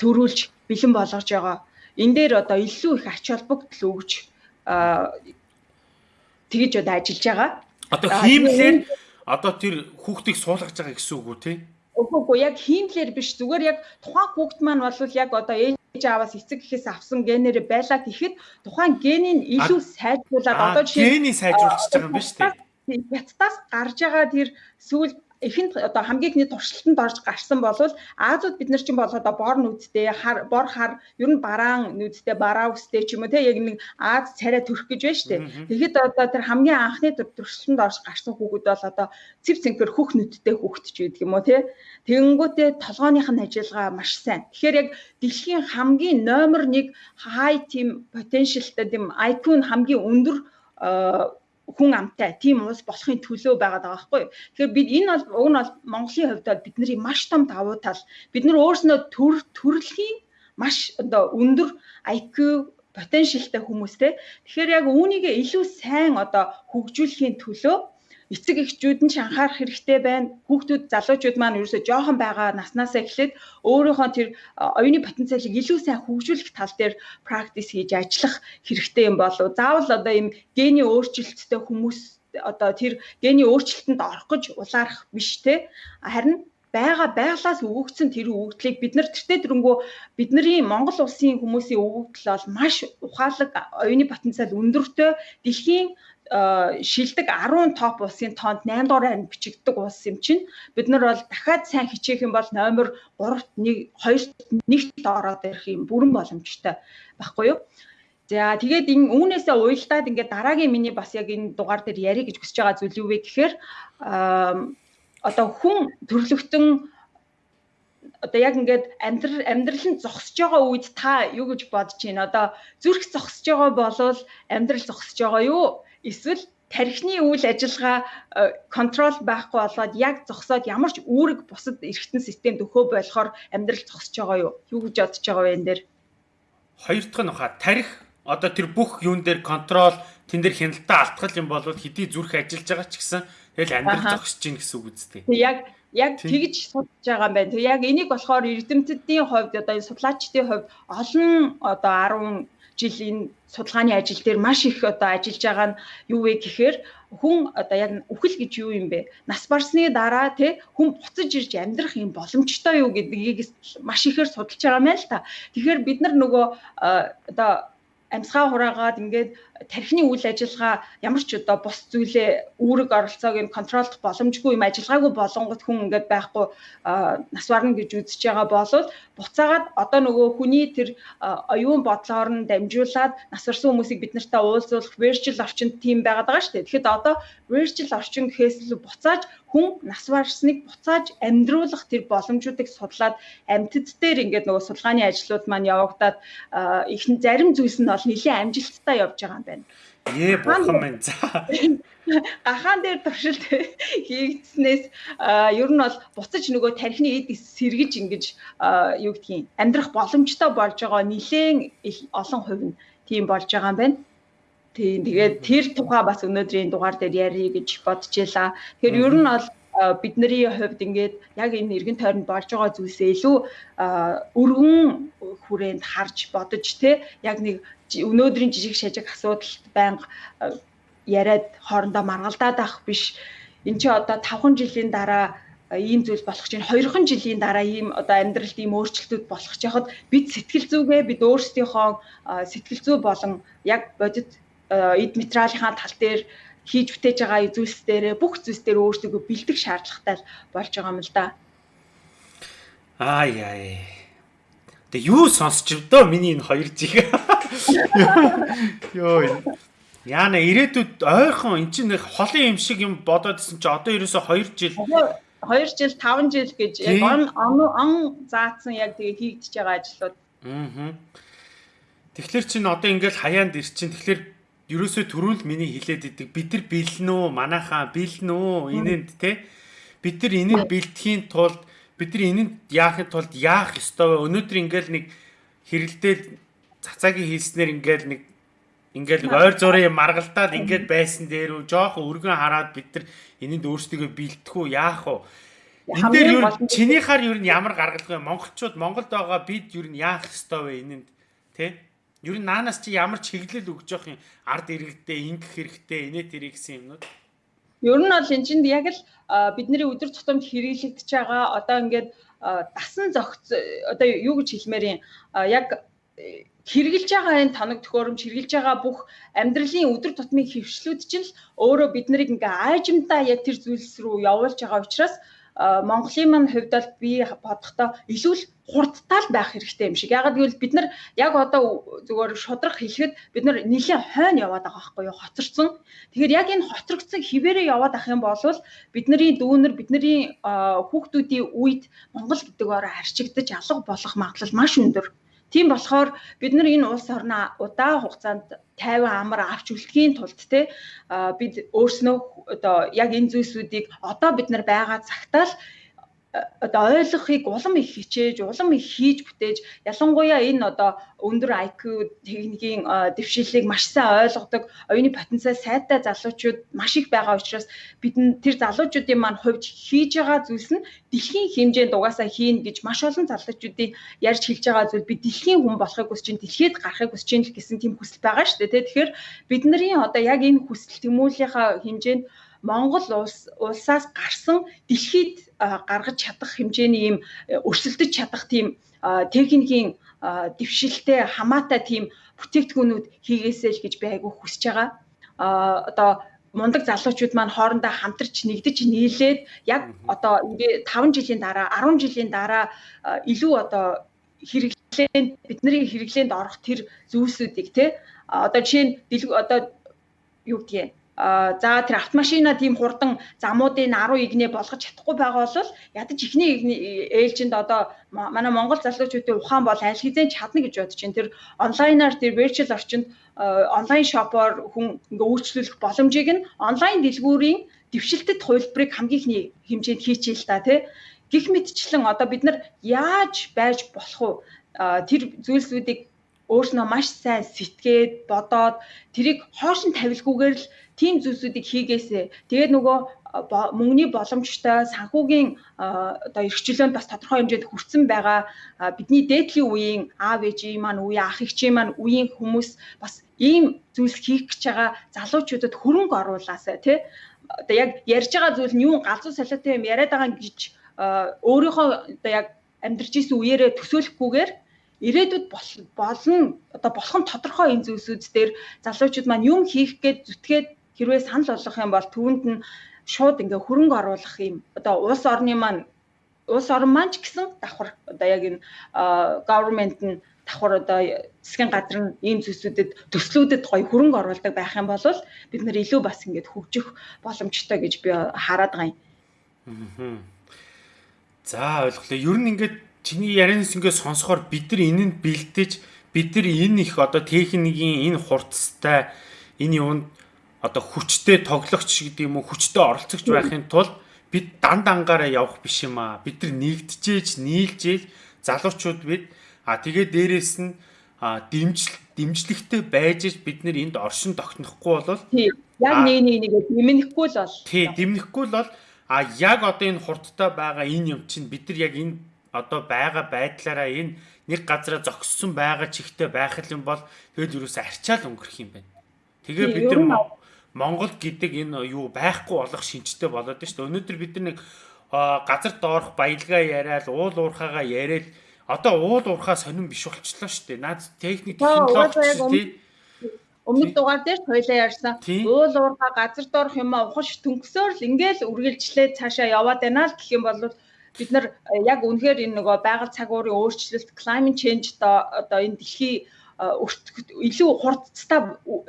төрүүлж бэлэн болгож байгаа. Энэ дээр одоо илүү их ач холбогдол өгж тэгж одоо ажиллаж байгаа. Одоо хиймлэр одоо тэр хүүхдийг суулгаж байгаа гэсэн үг үү те? Үгүй яг хиймлэр биш зүгээр яг тухайн хүүхд маань бол яг одоо ээж ааваас эцэг гэхээс авсан генээр байлаа гэхэд тухайн генийг илүү сайжруулад одоо жишээ гений сайжруулчихж байгаа юм ба шүү дээ. Хятадаас гарч байгаа тэр сүүл эхэнд одоо хамгийн ихний туршилтанд орж гарсан болвол Азууд бид нар чинь бол одоо бор нүдтэй хар бор хар ер нь бараан нүдтэй бараа үстэй ч юм уу те яг нэг Аз царай төрөх гэж байна штэ. Тэгэхэд одоо тэр хамгийн анхны туршилтанд орж гарсан хүүхэд бол одоо цэв цэнхэр хөх нүдтэй хүүхэд ч гэдэг юм уу те. Тэгэнгүүтээ толгойнх нь ажиллагаа маш сайн. Тэгэхээр яг дэлхийн хамгийн номер 1 high team potentialтай тийм IQ нь хамгийн өндөр хүн амтай тийм улс болохын төлөө байгаад байгаа байхгүй. Тэгэхээр бид энэ бол уг нь бол Монголын хувьд бол бидний маш том давуу тал. Бид нар өөрснөө төр төрөлхийн маш одоо өндөр IQ потенциалтай хүмүүстэй. Тэгэхээр яг үүнийг илүү сайн одоо хөгжүүлэхийн төлөө эцэг эхчүүд нь ч анхаарах хэрэгтэй байна. Хүүхдүүд залуучууд маань ерөөсөө жоохон байгаа наснасаа эхлээд өөрийнхөө тэр оюуны потенциалыг илүү сайн хөгжүүлэх тал дээр практис хийж ажиллах хэрэгтэй юм болов. Заавал одоо ийм гений өөрчлөлттэй хүмүүс одоо тэр гений өөрчлөлтөнд орох гэж улаарах биш те. Харин байгаа байглаас өгөгдсөн тэр өгөгдлийг бид нар тэртээ дөрөнгөө бидний Монгол улсын хүмүүсийн өгөгдөл бол маш ухаалаг оюуны потенциал өндөртэй дэлхийн шилдэг 10 топ улсын тоонд 8 дугаар харин бичигддэг улс юм чинь бид нар бол дахиад сайн хичээх юм бол номер 3-т 1 2-т 1-т ороод ирэх юм бүрэн боломжтой байхгүй юу За тэгээд энэ үүнээсээ уйлдаад ингээд дараагийн миний бас яг энэ дугаар дээр ярих гэж хүсэж байгаа зүйл юу вэ гэхээр одоо хүн төрлөختөн одоо яг ингээд амьдрал амьдрал нь зогсож байгаа үед та юу гэж бодож байна? Одоо зүрх зогсож байгаа болвол амьдрал зогсож байгаа юу? Эсвэл тархины үйл ажиллагаа э, контрол байхгүй болоод яг зогсоод ямар ч үүрэг бусад эргэтэн системд өхөө болохоор амьдрал зогсож байгаа юу? Юу гэж бодож байгаа вэ энэ дээр? Хоёр дахь нь хаа тарих одоо тэр бүх юун дээр контрол тэн дээр хяналтаа алдах юм бол хэдий зүрх ажиллаж байгаа ч гэсэн Тэгэл амьдрал зогсож гин гэсэн үг үстэй. Яг яг тэгж судалж байгаа юм байна. Тэг яг энийг болохоор эрдэмтдийн хувьд одоо энэ судлаачдын хувьд олон одоо 10 жилийн судалгааны ажил дээр маш их одоо ажиллаж байгаа нь юу вэ гэхээр хүн одоо яг үхэл гэж юу юм бэ? Нас барсны дараа те хүн буцаж ирж амьдрах юм боломжтой юу гэдгийг маш ихээр судалж байгаа юм л та. Тэгэхээр бид нар нөгөө одоо амьсгаа хураагаад ингээд тархины үйл ажиллагаа ямар ч одоо бус зүйлээ үүрэг оролцоог нь контролдох боломжгүй юм ажиллагаагүй болонгот хүн ингээд байхгүй нас барна гэж үзэж байгаа болол буцаагаад одоо нөгөө хүний тэр оюун бодлоор нь дамжуулаад нас барсан хүмүүсийг бид нартай уулзуулах virtual орчинд тийм байгаад байгаа шүү дээ. Тэгэхэд одоо virtual орчин гэхээс илүү буцааж хүн нас барсныг буцааж амьдруулах тэр боломжуудыг судлаад амьтад дээр ингээд нөгөө судалгааны ажлууд маань явагдаад их зарим зүйлс нь бол нэлээд амжилттай явж байгаа юм байна. Ээ бурхан минь за. Гахаан дээр туршилт хийгдснээс ер нь бол буцаж нөгөө тархины эд сэргэж ингэж юу гэдгийг амьдрах боломжтой болж байгаа нэлээд олон хувь нь тийм болж байгаа юм байна. Тийм тэгээд тэр тухай бас өнөөдрийн дугаар дээр ярих гэж бодож ялаа. Тэгэхээр ер нь бол бидний хувьд ингээд яг энэ эргэн тойронд болж байгаа зүйлсээ илүү өргөн хүрээнд харж бодож те яг нэг өнөөдрийн жижиг шажиг асуудалд байнга яриад хоорондоо маргалдаад авах биш. Энд чи одоо 5 жилийн дараа ийм зүйл болох чинь 2хан жилийн дараа ийм одоо амьдралд ийм өөрчлөлтүүд болох ч яхад бид сэтгэл зүгээ бид өөрсдийнхөө сэтгэл зүй болон яг бодит Э, эд материалынхаа тал дээр хийж бүтээж байгаа зүйлс дээр бүх зүйлс дээр өөрсдөө бэлдэх шаардлагатай болж байгаа юм л да. Аа яа. Тэг юу сонсч вдөө миний энэ хоёр жиг. Йоо. Яна ирээдүйд ойрхон эн чинь холын юм шиг юм бодоод исэн чи одоо ерөөсө 2 жил 2 жил 5 жил гэж яг он он заацсан яг тэгээ хийгдэж байгаа ажлууд. Аа. Тэгэхээр чин одоо ингээл хаяанд ир чин тэгэхээр ерөөсөө түрүүл миний хилээд идэг бид нар бэлэн үү манайхаа бэлэн үү энэнд те бид нар энийг бэлтгэхийн тулд бид нар энэнд яахын тулд яах ёстой вэ? Өнөөдөр ингээл нэг хэрэлдээл цацаагийн хийснээр ингээл нэг ингээл ойр зургийн маргалдаад ингээд байсан дээр үү жоохон өргөн хараад бид нар энэнд өөрсдөө бэлтэх үү яах вэ? Энэ дээр юу чинийхаар юу ямар гаргалгаа монголчууд Монголд байгаа бид юу яах ёстой вэ энэнд Ер нь наанаас чи ямар чиглэл өгж явах юм? Ард иргэдээ ингэх хэрэгтэй инээ тэр гэсэн юмнууд. Ер нь бол энэ чинь яг л бидний өдөр тутамд хэрэглэгдэж байгаа одоо ингээд дасан зохиц одоо юу гэж хэлмээр юм яг хэрэгжилж байгаа энэ тоног төхөөрөмж хэрэгжилж байгаа бүх амьдралын өдөр тутмын хөвшлүүд чинь л өөрөө бид нарыг ингээ аажимдаа яг тэр зүйлс рүү явуулж байгаа учраас Монголын мань хувьд бол би бодохдоо илүү л хурдтай л байх хэрэгтэй юм шиг. Ягаад гэвэл бид нар яг одоо зүгээр шудрах хэлэхэд бид нар нэлийн хойно яваад байгаа байхгүй юу? Хоцорсон. Тэгэхээр яг энэ хоцрогдсон хിവэрээ яваад ах юм бол бидний дүүнер бидний хүүхдүүдийн үед Монгол гэдэг ороо харчигдаж алга болох магадлал маш өндөр. Тийм болохоор бид нар энэ улс орноо удаан хугацаанд тайван амар авч үлдэхийн тулд те бид өөрснөө одоо яг энэ зүйлсүүдийг одоо бид нар байгаа цагтаа л одоо ойлгохыг улам их хичээж, улам их хийж бүтээж ялангуяа энэ одоо өндөр IQ техникийн дэвшилийг маш сайн ойлгодог, оюуны потенциал сайтай залуучууд маш их байгаа учраас бид тэр залуучуудын маань хувьд хийж байгаа зүйлс нь дэлхийн хэмжээнд угаасаа хийн гэж маш олон залуучуудын ярьж хэлж байгаа зүйл би дэлхийн хүн болохыг хүсэж чинь дэлхийд гарахыг хүсэж чинь гэсэн тийм хүсэл байгаа шүү дээ. Тэгэхээр бидний одоо яг энэ хүсэл тэмүүллийнхаа хэмжээнд Монгол улс улсаас гарсан дэлхийд гаргаж чадах хэмжээний ийм э, өрсөлдөж чадах тийм техникийн дэвшилтэй хамаатай тийм бүтээгдэхүүнүүд хийгээсэй л гэж би айгүй хүсэж байгаа. А одоо мундаг залуучууд маань хоорондоо хамтарч нэгдэж нийлээд яг одоо ингээ 5 жилийн дараа 10 жилийн дараа илүү одоо хэрэглээнд бидний хэрэглээнд орох тэр зүйлсүүдийг те одоо жишээ нь одоо юу гэдгийг за тэр автомашина тийм хурдан замуудын 10 игнээ болгож чадахгүй байгаа бол ядаж ихний ээлжинд одоо манай Монгол залуучуудын ухаан бол аль хэзээ чадна гэж бодож байна. Тэр онлайнаар тэр virtual орчинд онлайн шопоор хүн ингээ үйлчлүүлэх боломжийг нь онлайн дэлгүүрийн дэвшилтэд хувилбарыг хамгийн ихний хэмжээнд хийчихээ л та тий. Гэх мэтчлэн одоо бид нар яаж байж болох вэ? Тэр зүйлсүүдийг өөрснөө маш сайн сэтгээд бодоод тэрийг хоошин тавилгүйгээр л тийм зүйлсүүдийг хийгээсэ. Тэгээд нөгөө мөнгөний боломжтой санхүүгийн одоо эрхчлөөнд бас тодорхой хэмжээнд хүрсэн байгаа бидний дээдлийн үеийн аав ээжийн маань үе ах эгчийн маань үеийн хүмүүс бас ийм зүйлс хийх гэж байгаа залуучуудад хөрөнгө оруулаасаа тий одоо яг ярьж байгаа зүйл нь юу галзуу солиотой юм яриад байгаа гэж өөрийнхөө одоо яг амьдарч исэн үеэрээ төсөөлөхгүйгээр ирээдүйд болно одоо болох нь тодорхой энэ зүйлсүүд дээр залуучууд маань юм хийх гээд зүтгээд хэрвээ санал болгох юм бол түүнд нь шууд ингээ хөрөнгө оруулах юм одоо улс орны маань улс орн маань ч гэсэн давхар одоо яг энэ government нь давхар одоо засгийн газар нь ийм зүйлсүүдэд төслүүдэд гоё хөрөнгө оруулдаг байх юм бол бид нар илүү бас ингээд хөгжих боломжтой гэж би хараад байгаа юм. За ойлголоо. Ер нь ингээд чиний ярианаас ингээд сонсохоор бид нар энэнд бэлдэж бид нар энэ их одоо техникийн энэ хурцтай энэ юунд одоо хүчтэй тоглогч гэдэг юм уу хүчтэй оролцогч байхын тулд бид дан дангаараа явах биш юм аа. Бид нар нэгдэжээж, нийлжээж залуучууд бид а тэгээ дээрэс нь дэмжил дэмжлэгтэй байж бид нар энд оршин тогтнохгүй бол яг нэг нэг нэгэ дэмнэхгүй л бол тий дэмнэхгүй л бол а яг одоо энэ хурдтай байгаа энэ юм чинь бид нар яг энэ одоо байгаа байдлаараа энэ нэг газараа зогссон байгаа чигтээ байх юм бол тэгэл юуроос арчаал өнгөрөх юм байна. Тэгээ бид нар Монгол гэдэг энэ юу байхгүй болох шинжтэй болоод байна шүү дээ. Өнөөдөр бид нэг газар доорх баялгаа яриад уул уурхаагаа яриад одоо уул уурхаа сонирн биш болчихлоо шүү дээ. Наад техник технологи өмнөд дугаар дээр тойлоо ярьсан. Уул уурхаа газар доорх юм ухаж төнгөсөөр л ингээл үргэлжлээд цаашаа яваад байна л гэх юм бол бид нар яг үнэхээр энэ нөгөө байгаль цаг уурын өөрчлөлт climate change одоо энэ дэлхийн илүү хурдцтай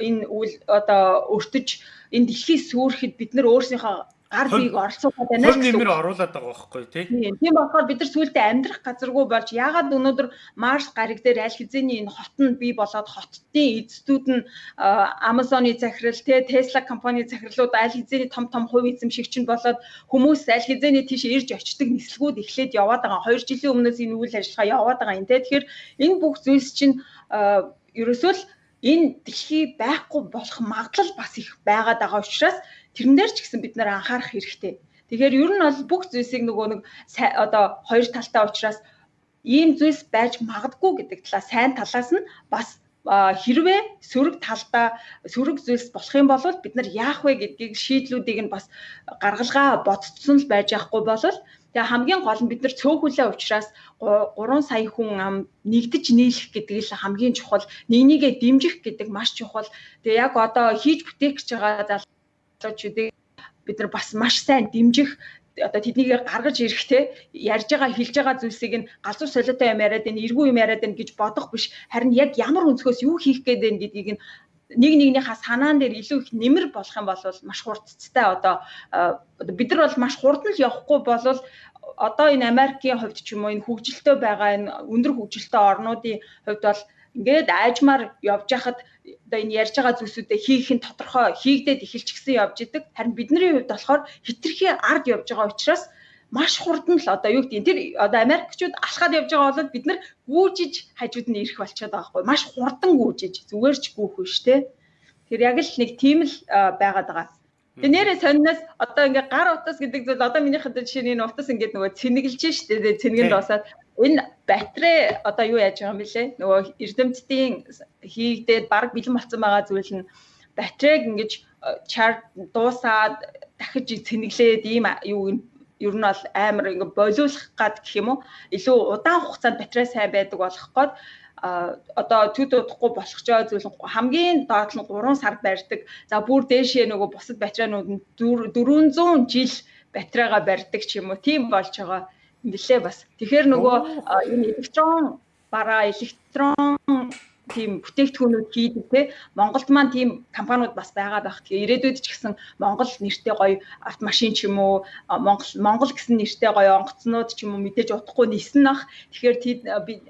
энэ үйл одоо өртөж энэ дэлхийг сүрэхэд бид нар өөрсдийнхөө гар биеийг оролцуулах байна гэсэн. Нэмэр оруулаад байгаа байхгүй тий. Тийм болохоор бид нар сүултээ амьдрах газаргүй болж ягаад өнөөдөр Марс гариг дээр аль хэзээний энэ хот нь бий болоод хотын эзэдүүд нь Amazon-ы захирал тий Tesla компани захирлууд аль хэзээний том том хувь эзэмшигч нь болоод хүмүүс аль хэзээний тийш ирж очдог нислэгүүд эхлээд яваад байгаа. 2 жилийн өмнөөс энэ үйл ажиллагаа яваад байгаа юм тий. Тэгэхээр энэ бүх зүйлс чинь ерөөсөө л энэ дэлхий байхгүй болох магадлал бас их байгаад байгаа учраас тэрэн дээр ч гэсэн бид нэр анхаарах хэрэгтэй. Тэгэхээр ер нь бол бүх зүйлсийг нөгөө нэг одоо хоёр талтай учраас ийм зүйлс байж магадгүй гэдэг талаа сайн талаас нь бас хэрвээ сөрөг талдаа сөрөг зүйлс болох юм бол бид нар яах вэ гэдгийг шийдлүүдийг нь бас гаргалгаа бодцсон л байж байхгүй бол тэгээ хамгийн гол нь бид нар цөөхүлээ учраас 3 сая хүн ам нэгдэж нийлэх гэдэг л хамгийн чухал нэг нэгэ дэмжих гэдэг маш чухал тэгээ яг одоо хийж бүтээх гэж байгаа залуучуудыг бид нар бас маш сайн дэмжих одоо тэднийг гаргаж ирэхтэй ярьж байгаа хэлж байгаа зүйлсийг нь галзуу солиотой юм яриад энэ эргүү юм яриад энэ гэж бодох биш. Харин яг ямар өнцгөөс юу хийх гээд байна гэдгийг нь нэг нэгнийхээ санаан дээр илүү их нэмэр болох юм бол маш хурдцтай одоо бид нар бол маш хурдан л явахгүй болвол одоо энэ Америкийн хувьд ч юм уу энэ хөгжилтэй байгаа энэ өндөр хөгжилтэй орнуудын хувьд бол ингээд аажмаар явж хахад одоо энэ ярьж байгаа зүйлсүүдээ хийх нь тодорхой хийгдээд эхэлчихсэн явж идэг. Харин бидний хувьд болохоор хитрхи ард явж байгаа учраас маш хурдан л одоо юу гэдэг тэр одоо Америкчууд алхаад явж байгаа бол бид нар гүүжиж хажууд нь ирэх болчиход байгаа байхгүй. Маш хурдан гүүжиж зүгээр ч гүүх биш те. Тэр яг л нэг тийм л байгаад байгаа. Тэгээ нэрээ сонноос одоо ингээ гар утас гэдэг зүйл одоо миний хадаа жишээ нь утас ингээд нөгөө цэнэглэж штэ тэгээ цэнгэнд босаад энэ батарей одоо юу яаж байгаа юм бэлээ нөгөө эрдэмтдийн хийгдээд баг бэлэн болсон байгаа зүйл нь батарейг ингэж чарт дуусаад дахиж цэнэглээд ийм юу ер нь бол амар ингээ болиулах гад гэх юм уу илүү удаан хугацаанд батарей сайн байдаг болох гээд одоо төд удахгүй болгочоо зүйл хамгийн доод нь 3 сар барьдаг. За бүр дээшээ нөгөө бусад батарейнууд нь 400 жил батарейга барьдаг ч юм уу. Тийм болж байгаа билээ бас. Тэгэхээр нөгөө энэ электрон бараа электрон тийм бүтээгдэхүүнүүд хийдэг те Монголд маань тийм компаниуд бас байгаа байх. Тэгээ ирээдүйд ч гэсэн Монгол нэртэй гоё автомашин ч юм уу Монгол Монгол гэсэн нэртэй гоё онгоцнууд ч юм уу мэдээж утахгүй нисэн ах. Тэгэхээр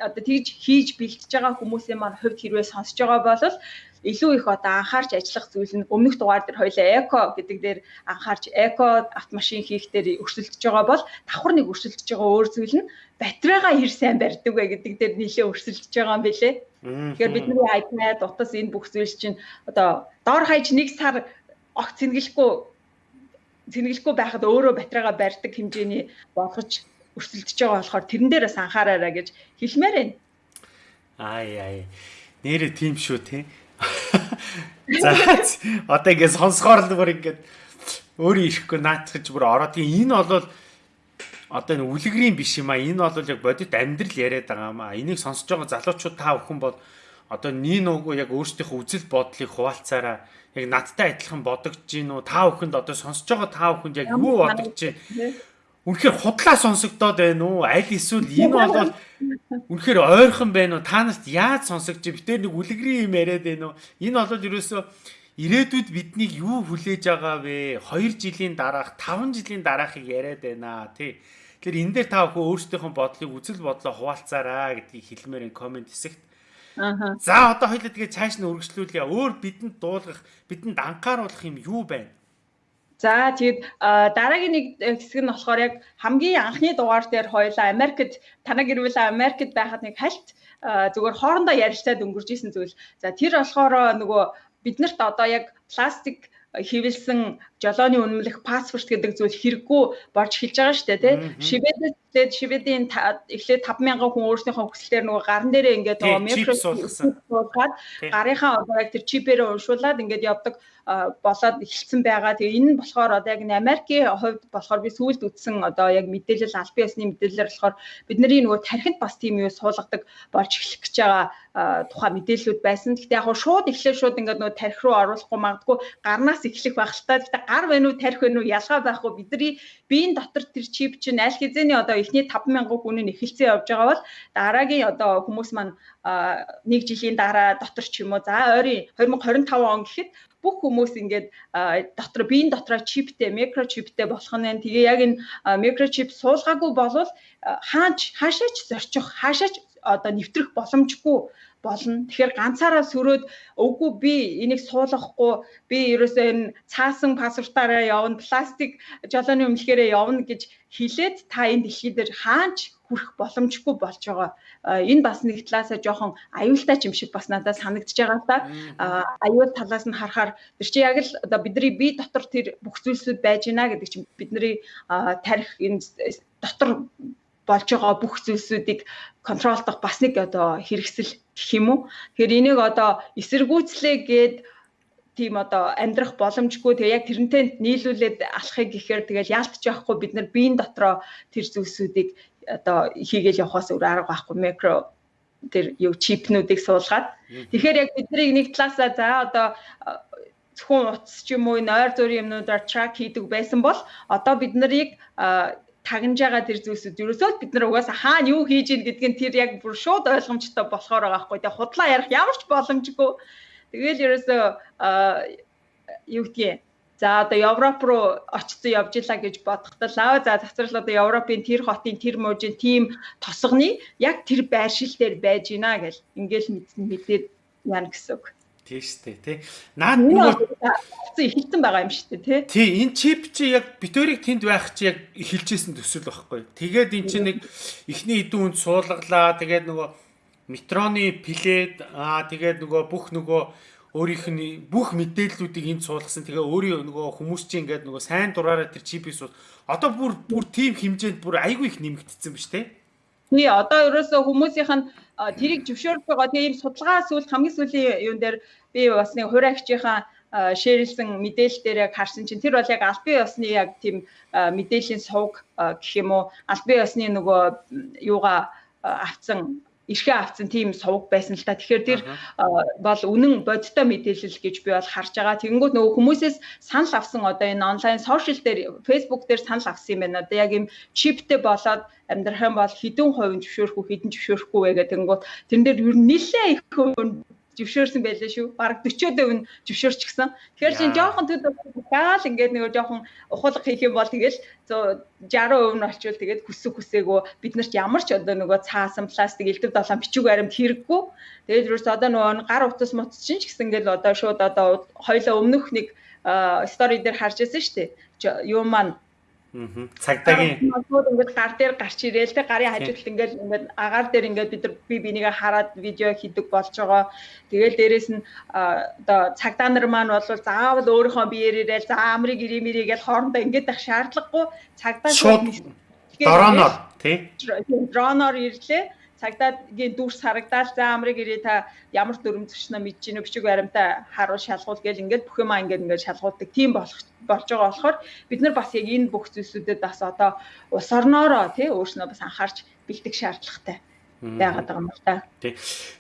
одоо тэгж хийж бэлтэж байгаа хүмүүсийн маань хувьд хэрвээ сонсож байгаа бол илүү их одоо анхаарч ажиллах зүйл нь өмнөх дугаар дээр хоёлаа эко гэдэг дээр анхаарч эко автомашин хийх дээр өрсөлдөж байгаа бол давхар нэг өрсөлдөж байгаа өөр зүйл нь батарейгаа хэр сайн барьдаг вэ гэдэг дээр нэлээд өрсөлдөж байгаа юм билэ. Тэгэхээр бидний iPad утас энэ бүх зүйл чинь одоо доор хаяж нэг сар огт цэнгэлэхгүй цэнгэлэхгүй байхад өөрөө батарейгаа барьдаг хэмжээний болгож өрсөлдөж байгаа болохоор тэрэн дээр бас анхаараарай гэж хэлмээр байна. Ай ай. Нэрэ тийм шүү те. За одоо ингэ сонсохоор л бүр ингэ өөрөө ирэхгүй наатахж бүр ороод энэ бол одоо энэ үлгэрийн биш юм а энэ бол яг бодит амьдрал яриад байгаа юм а энийг сонсож байгаа залуучууд та бүхэн бол одоо нин угу яг өөрсдийнхөө үзэл бодлыг хуваалцаараа яг надтай адилхан бодогдож гин үү та бүхэнд одоо сонсож байгаа та бүхэнд яг юу бодогдож байна Үнэхээр худлаа сонсогдоод байна уу? Аль эсвэл энэ бол үнэхээр ойрхон байна уу? Та нарт яаж сонсогдож битэр нэг үлгэрийн юм яриад байна уу? Энэ бол ерөөсөө ирээдүйд биднийг юу хүлээж байгаа вэ? 2 жилийн дараах, 5 жилийн дараахыг яриад байна тий. Тэгэхээр энэ дээр та бүхэн өөрсдийнхөө бодлыг үзэл бодлоо хуваалцаараа гэдгийг хэлмээр комент хэсэгт. Аа. За одоо хоёлаа тэгээ цааш нь үргэлжлүүлье. Өөр бидэнд дуулгах, бидэнд анхааруулах юм юу байна? За тэгээд дараагийн нэг хэсэг нь болохоор яг хамгийн анхны дугаар дээр хоёлаа Америкт танаг ирвэл Америкт байхад нэг хальт зүгээр хоорондоо ярилцаад өнгөрж исэн зүйл. За тэр болохоор нөгөө биднэрт одоо яг пластик хивэлсэн жолооны үнэмлэх паспорт гэдэг зүйл хэрэггүй борж эхэлж байгаа шүү дээ тий. Шивэдэд шивэдийн эхлээд 5000 хүн өөрсдийнхөө хүслээр нөгөө гарн дээрээ ингээд микро суулгаад гарынхаа одоо яг тэр чипээрээ уншуулад ингээд явдаг болоод эхэлсэн байгаа. Тэгээ энэ нь болохоор одоо яг Америкийн хувьд болохоор би сүүлд үтсэн одоо яг мэдээлэл аль биесны мэдээлэлээр болохоор бидний нөгөө тархинд бас тийм юу суулгадаг болж эхлэх гэж байгаа тухай мэдээллүүд байсан. Гэхдээ яг шууд эхлээ шууд ингээд нөгөө тархи руу оруулахгүй магадгүй гарнаас эхлэх байх л та. Гэхдээ гар вэ үү тархи вэ үү ялгаа байхгүй бидний биеийн дотор тэр чип чинь аль хэзээний одоо эхний 5000 хүн нь эхэлсэн явж байгаа бол дараагийн одоо хүмүүс маань нэг жилийн дараа дотор ч юм уу за ойрын 2025 он гэхэд бүх хүмүүс ингээд дотор биеийн дотроо чиптэй, микрочиптэй болох нь. Тэгээ яг энэ микрочип суулгаагүй болвол хаач хаашаач зорчих, хаашаач одоо нэвтрэх боломжгүй болно. Тэгэхээр ганцаараа сөрөөд үгүй би энийг суулгахгүй би ерөөсөө энэ цаасан паспортаараа явна, пластик жолооны өмнөхөөрөө явна гэж хилээд та энэ дэлхий дээр хаач хүрэх боломжгүй болж байгаа. Энэ бас нэг талаасаа жоохон аюултай юм шиг бас надад санагдчихж байгаа та. Аюул талаас нь харахаар тэр чи яг л одоо бидний бие дотор тэр бүх зүйлсүүд байж гинэ гэдэг чинь бидний тарих энэ дотор болж байгаа бүх зүйлсүүдийг контролдох бас нэг одоо хэрэгсэл гэх юм уу. Тэгэхээр энийг одоо эсэргүүцлээ гээд тийм одоо амьдрах боломжгүй тэгээ яг тэрнтэй нийлүүлээд алахыг гэхээр тэгэл яалтч явахгүй бид нар биеийн дотроо тэр зүйлсүүдийг одоо хийгээл явахаас өөр арга байхгүй микро тэр юу чипнүүдийг суулгаад. Тэгэхээр яг бидний нэг талаасаа за одоо зөвхөн утас ч юм уу энэ ойр зүрийн юмнуудаар трак хийдэг байсан бол одоо бид нарыг тагнаж байгаа тэр зүйлсүүд ерөөсөө бид нар угаасаа хаана юу хийж ийн гэдгийг тэр яг бүр шууд ойлгомжтой болохоор байгаа байхгүй тэгээ худлаа ярих ямар ч боломжгүй тэгэл ерөөсөө юу гэдгийг за одоо Европ руу очсон явж илаа гэж бодохдоо аа за завсрал одоо Европын тэр хотын тэр мужийн тим тосгоны яг тэр байршил дээр байж гинэ гэл ингээл мэдсэн мэдээд яана гэсэн үг. тий штэ тий. Наад нөгөө ихэлсэн байгаа юм штэ тий. Тий энэ чип чи яг битүүрийг тэнд байх чи яг эхэлжсэн төсөл байхгүй. Тэгээд эн чи нэг ихний хэдэн үнд суулгалаа. Тэгээд нөгөө метроны плед аа тэгээд нөгөө бүх нөгөө өөрийнх нь бүх мэдээллүүдийг энд суулгасан. Тэгээ өөрийн нөгөө хүмүүс чинь ингээд нөгөө сайн дураараа тэр суул. Одоо бүр бүр тим хэмжээнд бүр айгүй их нэмэгдсэн ба штэ. Тий одоо ерөөсөө хүмүүсийнх нь тэрийг зөвшөөрөх байгаа тийм судалгаа сүүл хамгийн сүүлийн юун дээр би бас нэг хураагчийнхаа шеэрлсэн мэдээлэл дээр яг харсан чинь тэр бол яг албан ёсны яг тийм мэдээллийн сувг гэх юм уу албан ёсны нөгөө юугаа авцсан ирхээ авцсан тийм сувг байсан л та. Тэгэхээр тэр бол үнэн бодиттой мэдээлэл гэж би бол харж байгаа. Тэгэнгүүт нөгөө хүмүүсээс санал авсан одоо энэ онлайн сошиал дээр Facebook дээр санал авсан юм байна. Одоо яг юм чиптэй болоод амьдрах юм бол хэдэн хувийн зөвшөөрөхгүй хэдэн зөвшөөрөхгүй вэ гэдэг. Тэнгүүт тэрэн дээр ер нь нэлээ их жившөөрсөн байлаа шүү. Бараг 40% нь жившөөрчихсэн. Тэгэхээр чинь жоохон төд гаал ингээд нөгөө жоохон ухуулга хийх юм бол тэгэл 60% нь очивол тэгээд хүсэг хүсээгөө бид нарт ямар ч одоо нөгөө цаасан пластик элдв долоон бичиг баримт хэрэггүй. Тэгээд юус одоо нөгөө гар утас мут чинь ч гэсэн ингээл одоо шууд одоо хоёлоо өмнөх нэг стори дээр харж байсан шүү дээ. Юу маань Цагдаагийн ингээд гар дээр гарч ирээл те. Гарын хажуудалд ингээд ингээд агаар дээр ингээд бид нар би бинийгээ хараад видео хийдэг болж байгаа. Тэгэл дээрэс нь одоо цагдаа нар маань бол заавал өөрийнхөө биеэр ирээл за амрыг ирэмэрий гэж хоорондоо ингээд байх шаардлагагүй. Цагдаа шууд дроноор тий? Дроноор ирлээ цагдаагийн дүрс харагдаад за амрыг ирээ та ямар дүрм зөчнө мэдэж гинэ бичиг баримтаа харуул шалгуул гэж ингээд бүх юмаа ингээд ингээд шалгуулдаг тийм болох болж байгаа болохоор бид нар бас яг энэ бүх зүйлсүүдэд бас одоо ус орноороо тий өөрснөө бас анхаарч бэлдэх шаардлагатай байгаад байгаа юм байна. Тий.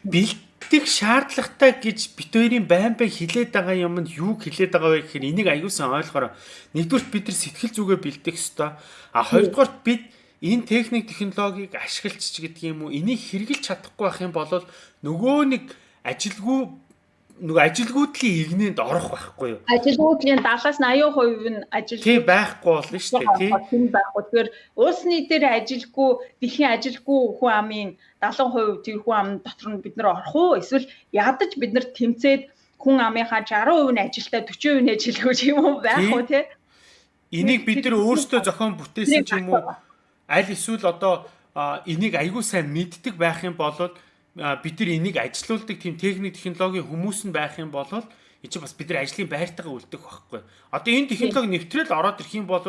Бэлдэх шаардлагатай гэж бит хоёрын байн байн хилээд байгаа юм нь юу хилээд байгаа вэ гэхээр энийг аюулсан ойлгохоор нэгдүгээр бид нар сэтгэл зүгээ бэлдэх ёстой. А хоёрдугаар бид энэ техник технологиг ашиглаж ч гэдэг юм уу энийг хэрэгжилж чадахгүй байх юм бол нөгөө нэг ажилгүй нөгөө ажилгүйдлийн игнэнд орох байхгүй юу? Ажилгүйдлийн 70-аас 80% нь ажил тий байхгүй болно шүү дээ тий. Тийм байхгүй. Тэгэхээр улс нийтээр ажилгүй дэлхийн ажилгүй хүн амын 70% тэр хүн ам дотор нь бид нар орох уу? Эсвэл ядаж бид нар тэмцээд хүн амынхаа 60% нь ажилтаа 40% нь ажилгүй юм уу байх уу тий? Энийг бид нар өөрсдөө зохион бүтээсэн ч юм уу? Аль эсвэл одоо энийг аягүй сайн мэддэг байх юм бол бид нар энийг ажилуулдаг тийм техник технологийн хүмүүс нь байх юм бол энэ чинь бас бид нар ажлын байртайгаа үлдэх байхгүй. Одоо энэ технологи нэвтрэл ороод ирэх юм бол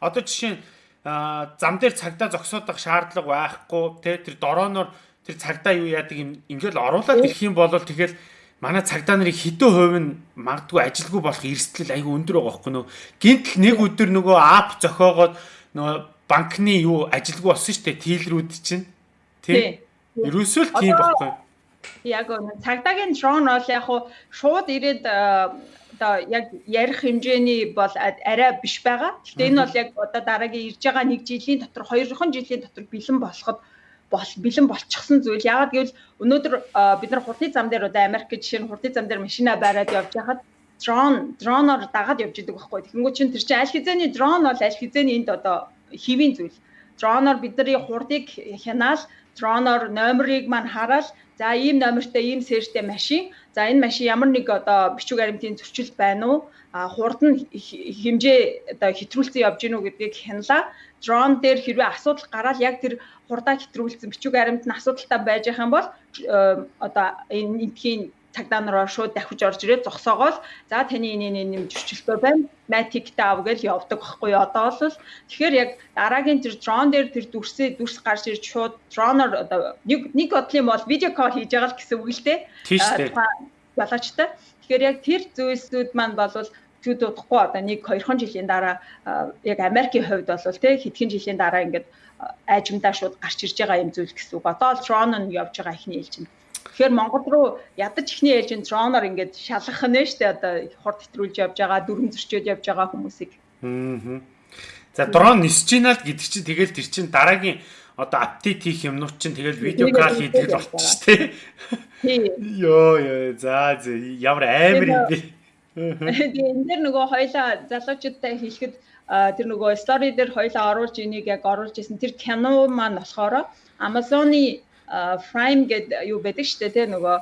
одоо жишээ нь зам дээр цагдаа зогсоодох шаардлага байхгүй те тэр дорооноор тэр цагдаа юу яадаг юм ингээл оруулаад ирэх юм бол тэгэл манай цагдаа нарын хэдэн хувь нь магадгүй ажилгүй болох эрсдэл айгүй өндөр байгаа байхгүй нөө гинтл нэг өдөр нөгөө ап зохиогоод нөгөө банкны юу ажилгүй болсон шүү дээ тийлрүүд чинь тий Ерөөсөө л тийм байхгүй яг цагдаагийн дрон бол яг хуу шууд ирээд одоо яг ярих хэмжээний бол арай биш байгаа. Гэхдээ энэ бол яг одоо дараагийн ирж байгаа нэг жилийн дотор хоёрхан жилийн дотор бэлэн болоход бол бэлэн болчихсон зүйл. Яагаад гэвэл өнөөдөр бид нар хурдны зам дээр одоо Америк жишээ нь хурдны зам дээр машина бариад явж байхад дрон дроноор дагаад явж идэг байхгүй. Тэгэнгүүт чинь тэр чинь аль хизээний дрон бол аль хизээний энд одоо хэвийн зүйл. Дроноор бидний хурдыг хянаал, дроноор номерыг маань хараад за ийм номертой ийм сэртэй машин. За энэ машин ямар нэг одоо бичиг баримтын зөрчил байна уу? А хурд нь хэмжээ одоо хэтрүүлсэн явж гинүү гэдгийг хяналаа. Дрон дээр хэрвээ асуудал гараад яг тэр хурдаа хэтрүүлсэн бичиг баримт нь асуудалтай байж байгаа юм бол одоо энэ эндхийн цагдаа нараа шууд давхиж орж ирээд зогсоогоол за таны энэ энэ юм зөрчилтэй байна. Матик таав гэж явдаг байхгүй одоо бол тэгэхээр яг дараагийн тэр дрон дээр тэр дүрсээ дүрс гарч ирж шууд дроноор одоо нэг нэг бодлын бол видео кол хийж байгаа л гэсэн үг л дээ. Ялаачтай. Тэгэхээр яг тэр зүйлсүүд маань бол зүд удахгүй одоо нэг 2хан жилийн дараа яг Америкийн хувьд бол тий хэдхэн жилийн дараа ингээд айжмдаа шууд гарч ирж байгаа юм зүйл гэсэн үг. Одоо л дрон нь явж байгаа ихний ээлжинд Тэгэхээр Монгол руу ядаж ихний ээлжийн дроноор ингээд шалгах нь штэ одоо хурд хэтрүүлж явж байгаа, дүрм зөрчөөд явж байгаа хүмүүсийг. Аа. За дрон нисэж ийна л гэдэг чинь тэгэл тэр чинь дараагийн одоо апдейт хийх юмнууд чинь тэгэл видео кал хийдэг л болчих тээ. Йоо ёо за ямар амар юм бэ. Тэгээ энэ дэр нөгөө хоёлаа залуучуудтай хэлэхэд тэр нөгөө стори дээр хоёлаа оруулж энийг яг оруулж исэн тэр кино маань болохоор Amazon-ы Prime гэдэг юу байдаг шүү дээ тий нөгөө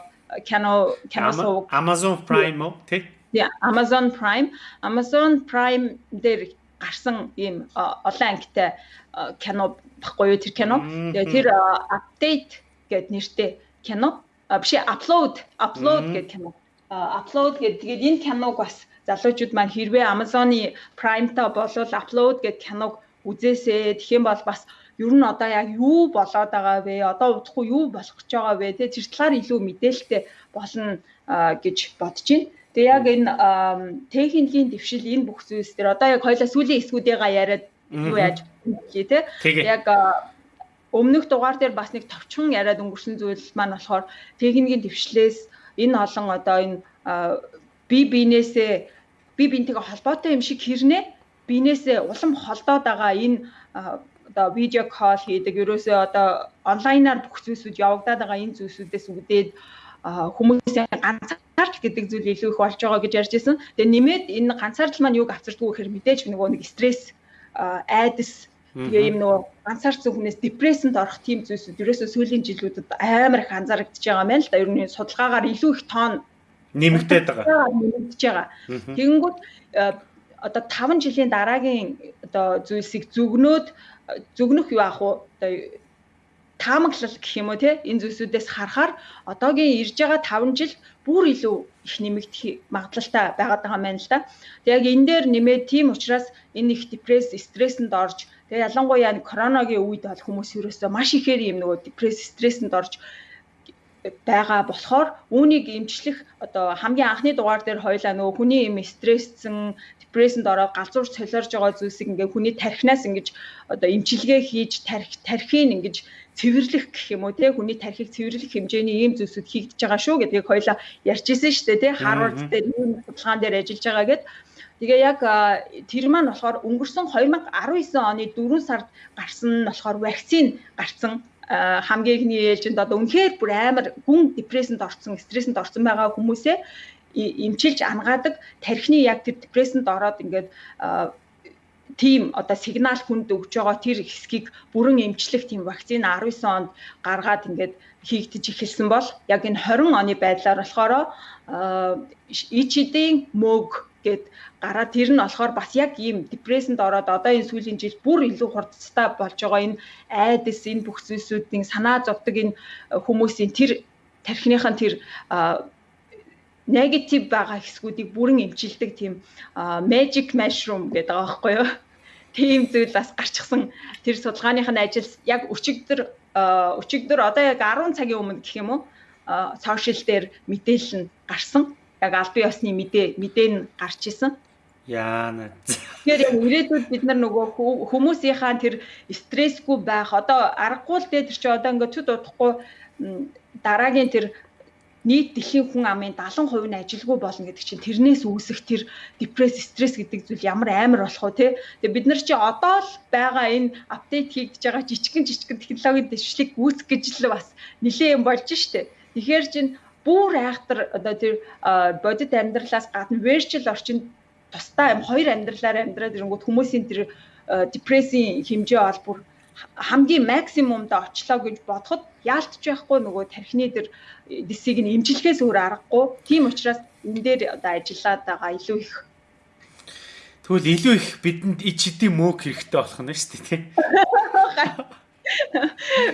кино кино сувг Amazon Prime уу тий Yeah, Amazon Prime. Amazon Prime дээр гарсан ийм олон ангитай кино баггүй юу тэр кино. Тэгээ тэр update гэд нэртэй кино. Биш upload, upload гэд кино. Upload гэд тэгээд энэ киног бас залуучууд маань хэрвээ Amazon-ы Prime-та болвол upload гэд киног үзээсэй. Тэгэх юм бол бас ер нь одоо яг юу болоод байгаа вэ? Одоо удахгүй юу болох гэж байгаа вэ? Тэ тэр талаар илүү мэдээлэлтэй болно гэж бодож байна. Тэгээ яг энэ техникийн дэвшил энэ бүх зүйлс дээр одоо яг хоёлаа сүүлийн эсгүүдээгаа яриад юу яаж хэлээ те. Яг өмнөх дугаар дээр бас нэг товчхон яриад өнгөрсөн зүйл маань болохоор техникийн дэвшлээс энэ олон одоо энэ би бинээсээ би бинтэйгээ холбоотой юм шиг хэрнээ бинээсээ улам холдоод байгаа энэ одоо видео кол хийдэг ерөөсөө одоо онлайнаар бүх зүйлсүүд явагдаад байгаа энэ зүйлсүүдээс үүдээд хүмүүсийн ганцаарч гэдэг зүйл илүү их болж байгаа гэж ярьж байсан. Тэгээ нэмээд энэ ганцаардл маань юуг авчирдгүй гэхээр мэдээж нөгөө нэг стресс айдас тэгээ юм нөгөө ганцаарцсан хүнээс депрессэнд орох тийм зүйлсүүд ерөөсөө сүүлийн жилүүдэд амар их анзаарэгдэж байгаа байна л да. Ер нь судалгаагаар илүү их тоон нэмэгдээд байгаа. Нэмэгдэж байгаа. Тэгэнгүүт одоо 5 жилийн дараагийн одоо зүйлсийг зүгнөөд зүгнөх юу аах уу одоо таамаглал гэх юм уу те энэ зүйлсүүдээс харахаар одоогийн ирж байгаа 5 жил бүр илүү их нэмэгдэх магадлалтай байгаад байгаа юм байна л да. Тэг яг энэ дээр нэмээд тийм учраас энэ их депресс, стрессэнд орж тэгээ ялангуяа коронагийн үед бол хүмүүс ерөөсөө маш ихээр юм нөгөө депресс, стрессэнд орж байгаа болохоор үүнийг эмчлэх одоо хамгийн анхны дугаар дээр хоёлаа нөгөө хүний юм стрессцэн депрессэнд ороод галзуурч солиорж байгаа зүйлсийг ингээ хүний тархинаас ингэж одоо эмчилгээ хийж тарих тархийг ингэж цэвэрлэх гэх юм уу те хүний тархийг цэвэрлэх хэмжээний ийм зүйлсүүд хийгдэж байгаа шүү гэдгийг хоёлаа ярьжсэн шүү дээ те Харвард дээр ийм судалгаан дээр ажиллаж байгаа гэд. Тэгээ яг тэр маань болохоор өнгөрсөн 2019 оны 4 сард гарсан нь болохоор вакцин гарсан хамгийн ихний ээлжинд одоо үнэхээр бүр амар гүн депрессэнд орсон, стрессэнд орсон байгаа хүмүүсээ эмчилж ангаадаг тархины яг тэр депрессэнд ороод ингээд тийм одоо сигнал хүнд өгж байгаа тэр хэсгийг бүрэн эмчлэх тийм вакцин 19 онд гаргаад ингээд хийгдэж эхэлсэн бол яг энэ 20 оны байдлаар болохоор ичидийн мөг гэд гараад тэр нь болохоор бас яг ийм депрессэнд ороод одоо энэ сүүлийн жил бүр илүү хурдцтай болж байгаа энэ айдас энэ бүх зүйлсүүдийн санаа зовдөг энэ хүмүүсийн тэр тархиныхын тэр негатив байгаа хэсгүүдийг бүрэн эмчилдэг тийм magic mushroom гэдэг байгаа байхгүй юу? Тийм зүйл бас гарчихсан тэр судалгааных нь ажил яг өчигдөр өчигдөр одоо яг 10 цагийн өмнө гэх юм уу сошиал дээр мэдээлэл нь гарсан. Яг албан ёсны мэдээ мэдээ нь гарч исэн. Яана. Тэгэхээр яг ирээдүйд бид нар нөгөө хүмүүсийнхаа тэр стрессгүй байх одоо аргагүй л дээ тэр чи одоо ингээд төд удахгүй дараагийн тэр нийт дэлхийн хүн амын 70% нь ажилгүй болно гэдэг чинь тэрнээс үүсэх тэр депресс, стресс гэдэг зүйл ямар амар болох вэ те. Тэгээ бид нар чи одоо л байгаа энэ апдейт хийгдэж байгаа жижигэн жижигэн технологийн дэвшлиг үүсгэх гэж л бас нэлээд юм болж штэ. Тэгэхээр чин бүр айхтар одоо тэр бодит амьдралаас гадна virtual орчинд тусдаа юм хоёр амьдралаар амьдраад ирэнгүүт хүмүүсийн тэр депрессийн хэмжээ бол бүр хамгийн максимумд очлоо гэж бодоход яалтч байхгүй нөгөө тархины тэр дисийг нь имжлэхээс өөр аргагүй. Тийм учраас энэ дээр одоо ажиллаад байгаа илүү их. Тэгвэл илүү их бидэнд ич хэдийн мөөг хэрэгтэй болох нь шүү дээ тий.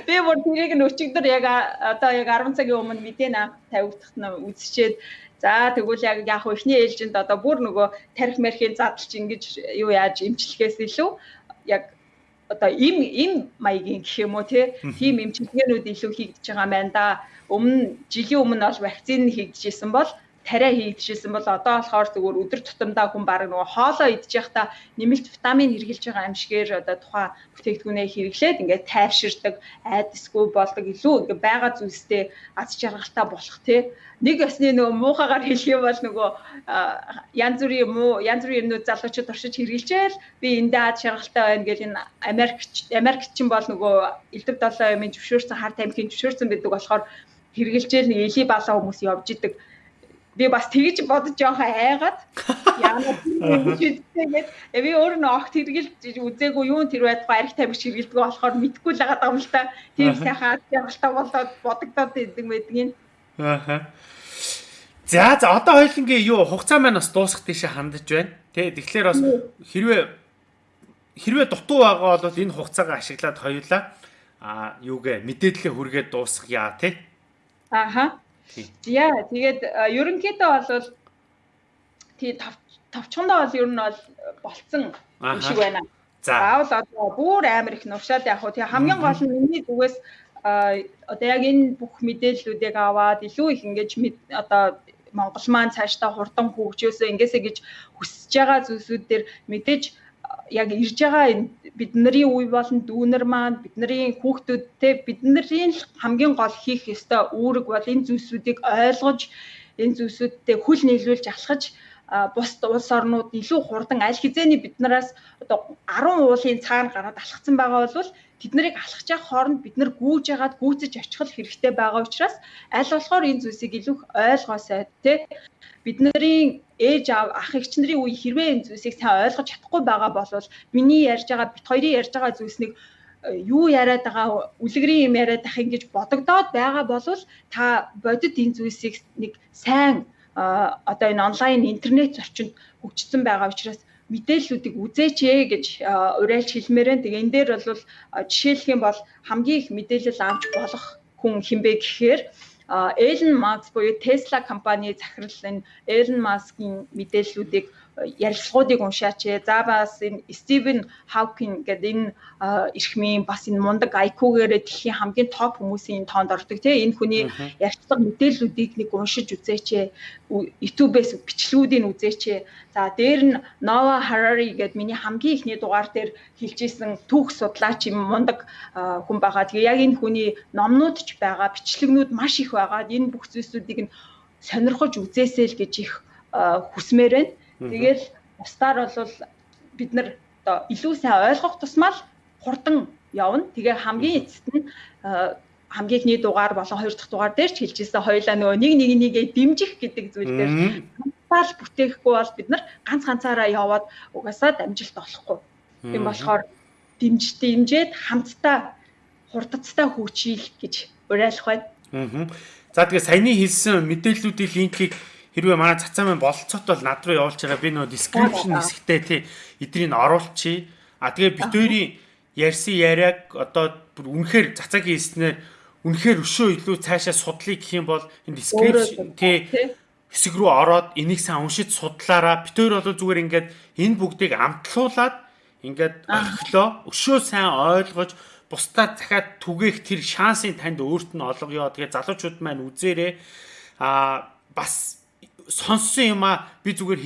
Би бүр тэрийг нь өчигдөр яг одоо яг 10 цагийн өмнө мэдээ наам тавигдахт нь үзчихээд за тэгвэл яг яг ихний ээлжинд одоо бүр нөгөө тарих мэрхийн задлж ингэж юу яаж имжлэхээс илүү яг одоо им им маягийн гэх юм уу тийм эмчилгээнүүд илүү хийгдэж байгаа юм байна да. Өмнө жилийн өмнө бол вакцины хийгдэжсэн бол тариа хийгдэжсэн бол одоо болохоор зүгээр өдөр тутамдаа хүн баг нөгөө хоолоо идж явахдаа нэмэлт витамин хэрглэж байгаа юм шигээр одоо тухайн бүтээгдэхүүнээ хэрэглээд ингээд тайвширдаг, айдасгүй болдог илүү ингээд байгаа зүйлстэй аз жаргалтай болох тий. Нэг ясны нөгөө муухагаар хэлэх юм бол нөгөө янз бүрийн муу янз бүрийн юмнууд залуучууд оршиж хэрэглэжээл би эндээ аз жаргалтай байна гэж энэ Америк Америкчин бол нөгөө элдв долоо юмын зөвшөөрсөн хар тамхины зөвшөөрсөн гэдэг болохоор хэрэглэжээл нэг эли баалаа хүмүүс явж идэг би бас тэгж бодож жоохон айгаад яагаад тэгээд би өөр нь огт хэргэлж үзээгүй юу тэр байдгаа арх тамхи хэргэлдэг болохоор мэдгүй л байгаа юм л та тийм сайхан ялгалтай болоод бодогдоод идэг юм Ааха. За за одоо хоёлынгийн юу хугацаа маань бас дуусах тийшээ хандаж байна. Тэ тэгэхээр бас хэрвээ хэрвээ дутуу байгаа бол энэ хугацаагаа ашиглаад хоёулаа а юугээ мэдээлэлээ хүргээд дуусгая тий. Ааха. Яа тэгээд ерөнхийдөө бол тий товчхондоо бол ер нь бол болцсон юм шиг байна. Заавал одоо бүр амар их нуршаад яг хөө тий хамгийн гол нь миний зүгээс одоо яг энэ бүх мэдээллүүдийг аваад илүү их ингэж одоо Монгол маань цаашдаа хурдан хөгжөөсөө ингэсэ гэж хүсэж байгаа зүйлсүүд дээр мэдээж яг ирж байгаа энэ бидний үе болон дүүнер маань бидний хүүхдүүдтэй бидний хамгийн гол хийх ёстой үүрэг бол энэ зүйлсүүдийг ойлгож энэ зүйлсүүдтэй хүл нийлүүлж алхаж бус улс орнууд илүү хурдан аль хизээний биднээс одоо 10 уулын цаана гараад алхацсан байгаа бол тэд нарыг явах хооронд бид нар гүүж ягаад гүйцэж очих хэрэгтэй байгаа учраас аль болохоор энэ зүйлсийг илүү ойлгоосай тий бидний ээж аав ах эгч нарын үе хэрвээ энэ зүйлсийг сайн ойлгож чадахгүй байгаа бол миний ярьж байгаа бит хоёрын ярьж байгаа зүйлснийг э, юу яриад байгаа үлгэрийн юм яриад ах ингэж бодогдоод байгаа бол та бодит энэ зүйлсийг нэг сайн одоо энэ онлайн интернет зөрчинд хөгжсөн байгаа учраас мэдээллүүдийг үзээч ээ гэж уриалж хэлмээр байна. Тэгээ энэ дээр бол жишээлх юм бол хамгийн их мэдээлэл авч болох хүн хинбэ гэхээр Эллен Маск буюу Tesla компани захирал энэ Эллен Маскын мэдээллүүдийг ярилцлагуудыг уншаач. За бас энэ Стивен Хавкин гэдэг энэ эрхмийн бас энэ мундаг IQ-гээрээ дэлхийн хамгийн топ хүмүүсийн тоонд ордог тийм энэ хүний ярилцлага мэдээллүүдийг нэг уншиж үзээч. YouTube-ээс бичлэгүүдийг үзээч. За дээр нь Nova Harari гэдэг миний хамгийн ихний дугаар дээр хэлжсэн түүх судлаач юм мундаг хүн байгаа. Тэгээ яг энэ хүний номнууд ч байгаа, бичлэгнүүд маш их байгаа. Энэ бүх зүйлсүүдийг нь сонирхож үзээсэй л гэж их хүсмээр байна. Тэгэл бусдаар бол бид нар одоо илүү сайн ойлгох тусмаа л хурдан явна. Тэгээ хамгийн эцэст нь хамгийн ихний дугаар болон хоёр дахь дугаар дээр ч хэлжсэн хоёлаа нөгөө нэг нэг нэгээ дэмжих гэдэг зүйл дээр ганцаар бүтээхгүй бол бид нар ганц ганцаараа яваад угаасаа дамжилт олохгүй. Тийм болохоор дэмж дэмжээд хамтдаа хурдцтай хүчийл гэж уриалах байна. За тэгээ саяны хэлсэн мэдээллүүдийн линкийг хэрвээ манай цацаа маань бололцоот бол над руу явуулж байгаа. Би нөгөө description хэсэгтээ тий. Эдрийг оруулчихъя. А тэгээ бит хоёрын ярьсан яриаг одоо бүр үнэхээр цацаагийн хэлснээр үнэхээр өшөө илүү цаашаа судлыг гэх юм бол энэ description тий хэсэг рүү ороод энийг сайн уншиж судлаараа. Бит хоёр бол зүгээр ингээд энэ бүгдийг амтлуулаад ингээд орхилоо. Өшөө сайн ойлгож бусдад захаад түгээх тэр шансыг танд өөрт нь олгоё. Тэгээ залуучууд маань үзээрэй. А бас сонссон юм а би зүгээр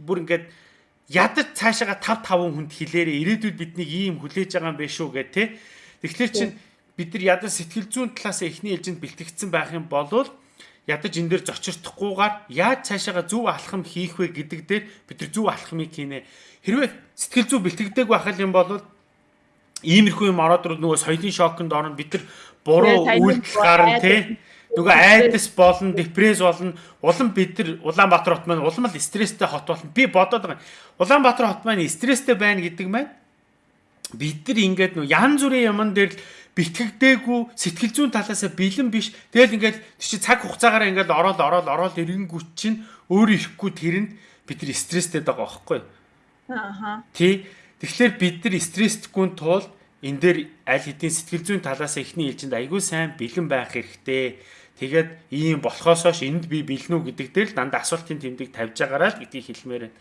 бүр ингээд ядаж цаашаага 5 5 хүнд хэлээрээ ирээдүйд биднийг ийм хүлээж байгаа юм биш үү гэх те. Тэгэхээр чин бид нар ядаж сэтгэл зүйн талаас эхний ээлжинд бэлтгэгдсэн байх юм болвол ядаж энэ дээр зочирдохгүйгээр яаж цаашаага зөв алхам хийх вэ гэдэг дээр бид нар зөв алхмыг хийнэ. Хэрвээ сэтгэл зүй бэлтгэдэг байх юм бол иймэрхүү юм ороод нөгөө соёлын шоконд орно бид нар буруу үйлдэл гарна те Нөгөө айдас болно, депресс болно. Улам бид нар Улаанбаатар хот маань улам л стресстэй хот болно. Би бодоод байгаа. Улаанбаатар хот маань стресстэй байна гэдэг маань бид нар ингээд нөгөө янз бүрийн юмн дээр л битгэгдээгүй сэтгэл зүйн талаасаа бэлэн биш. Тэгэл ингээд тийч цаг хугацаагаар ингээд ороод ороод ороод ирэнгүүт чинь өөр ирэхгүй тэрэнд бид нар стресстэй байгаа байхгүй. Аа. Тий. Тэгэхээр бид нар стресстгүй тул энэ дээр аль хэдийн сэтгэл зүйн талаас ихний ээлжинд айгүй сайн бэлэн байх хэрэгтэй Тэгээд ийм болохоос хойш энд би бэлнүү гэдэг дээр л дандаа асуултын тэмдэг тавьж байгаараа л гэдгийг хэлмээр байна.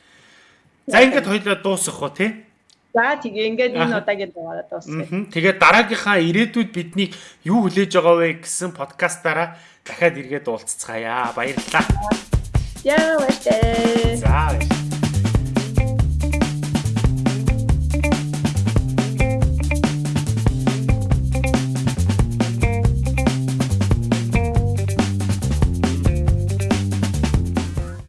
За ингээд хоёлоо дуусгах уу тий? За тэгээ ингээд энэ удаагийн дугаараа дуусгая. Тэгээд дараагийнхаа ирээдүйд бидний юу хүлээж байгаа вэ гэсэн подкастаараа дахиад эргээд уулзцгаая. Баярлалаа. Яа баярлалаа. За баярлалаа.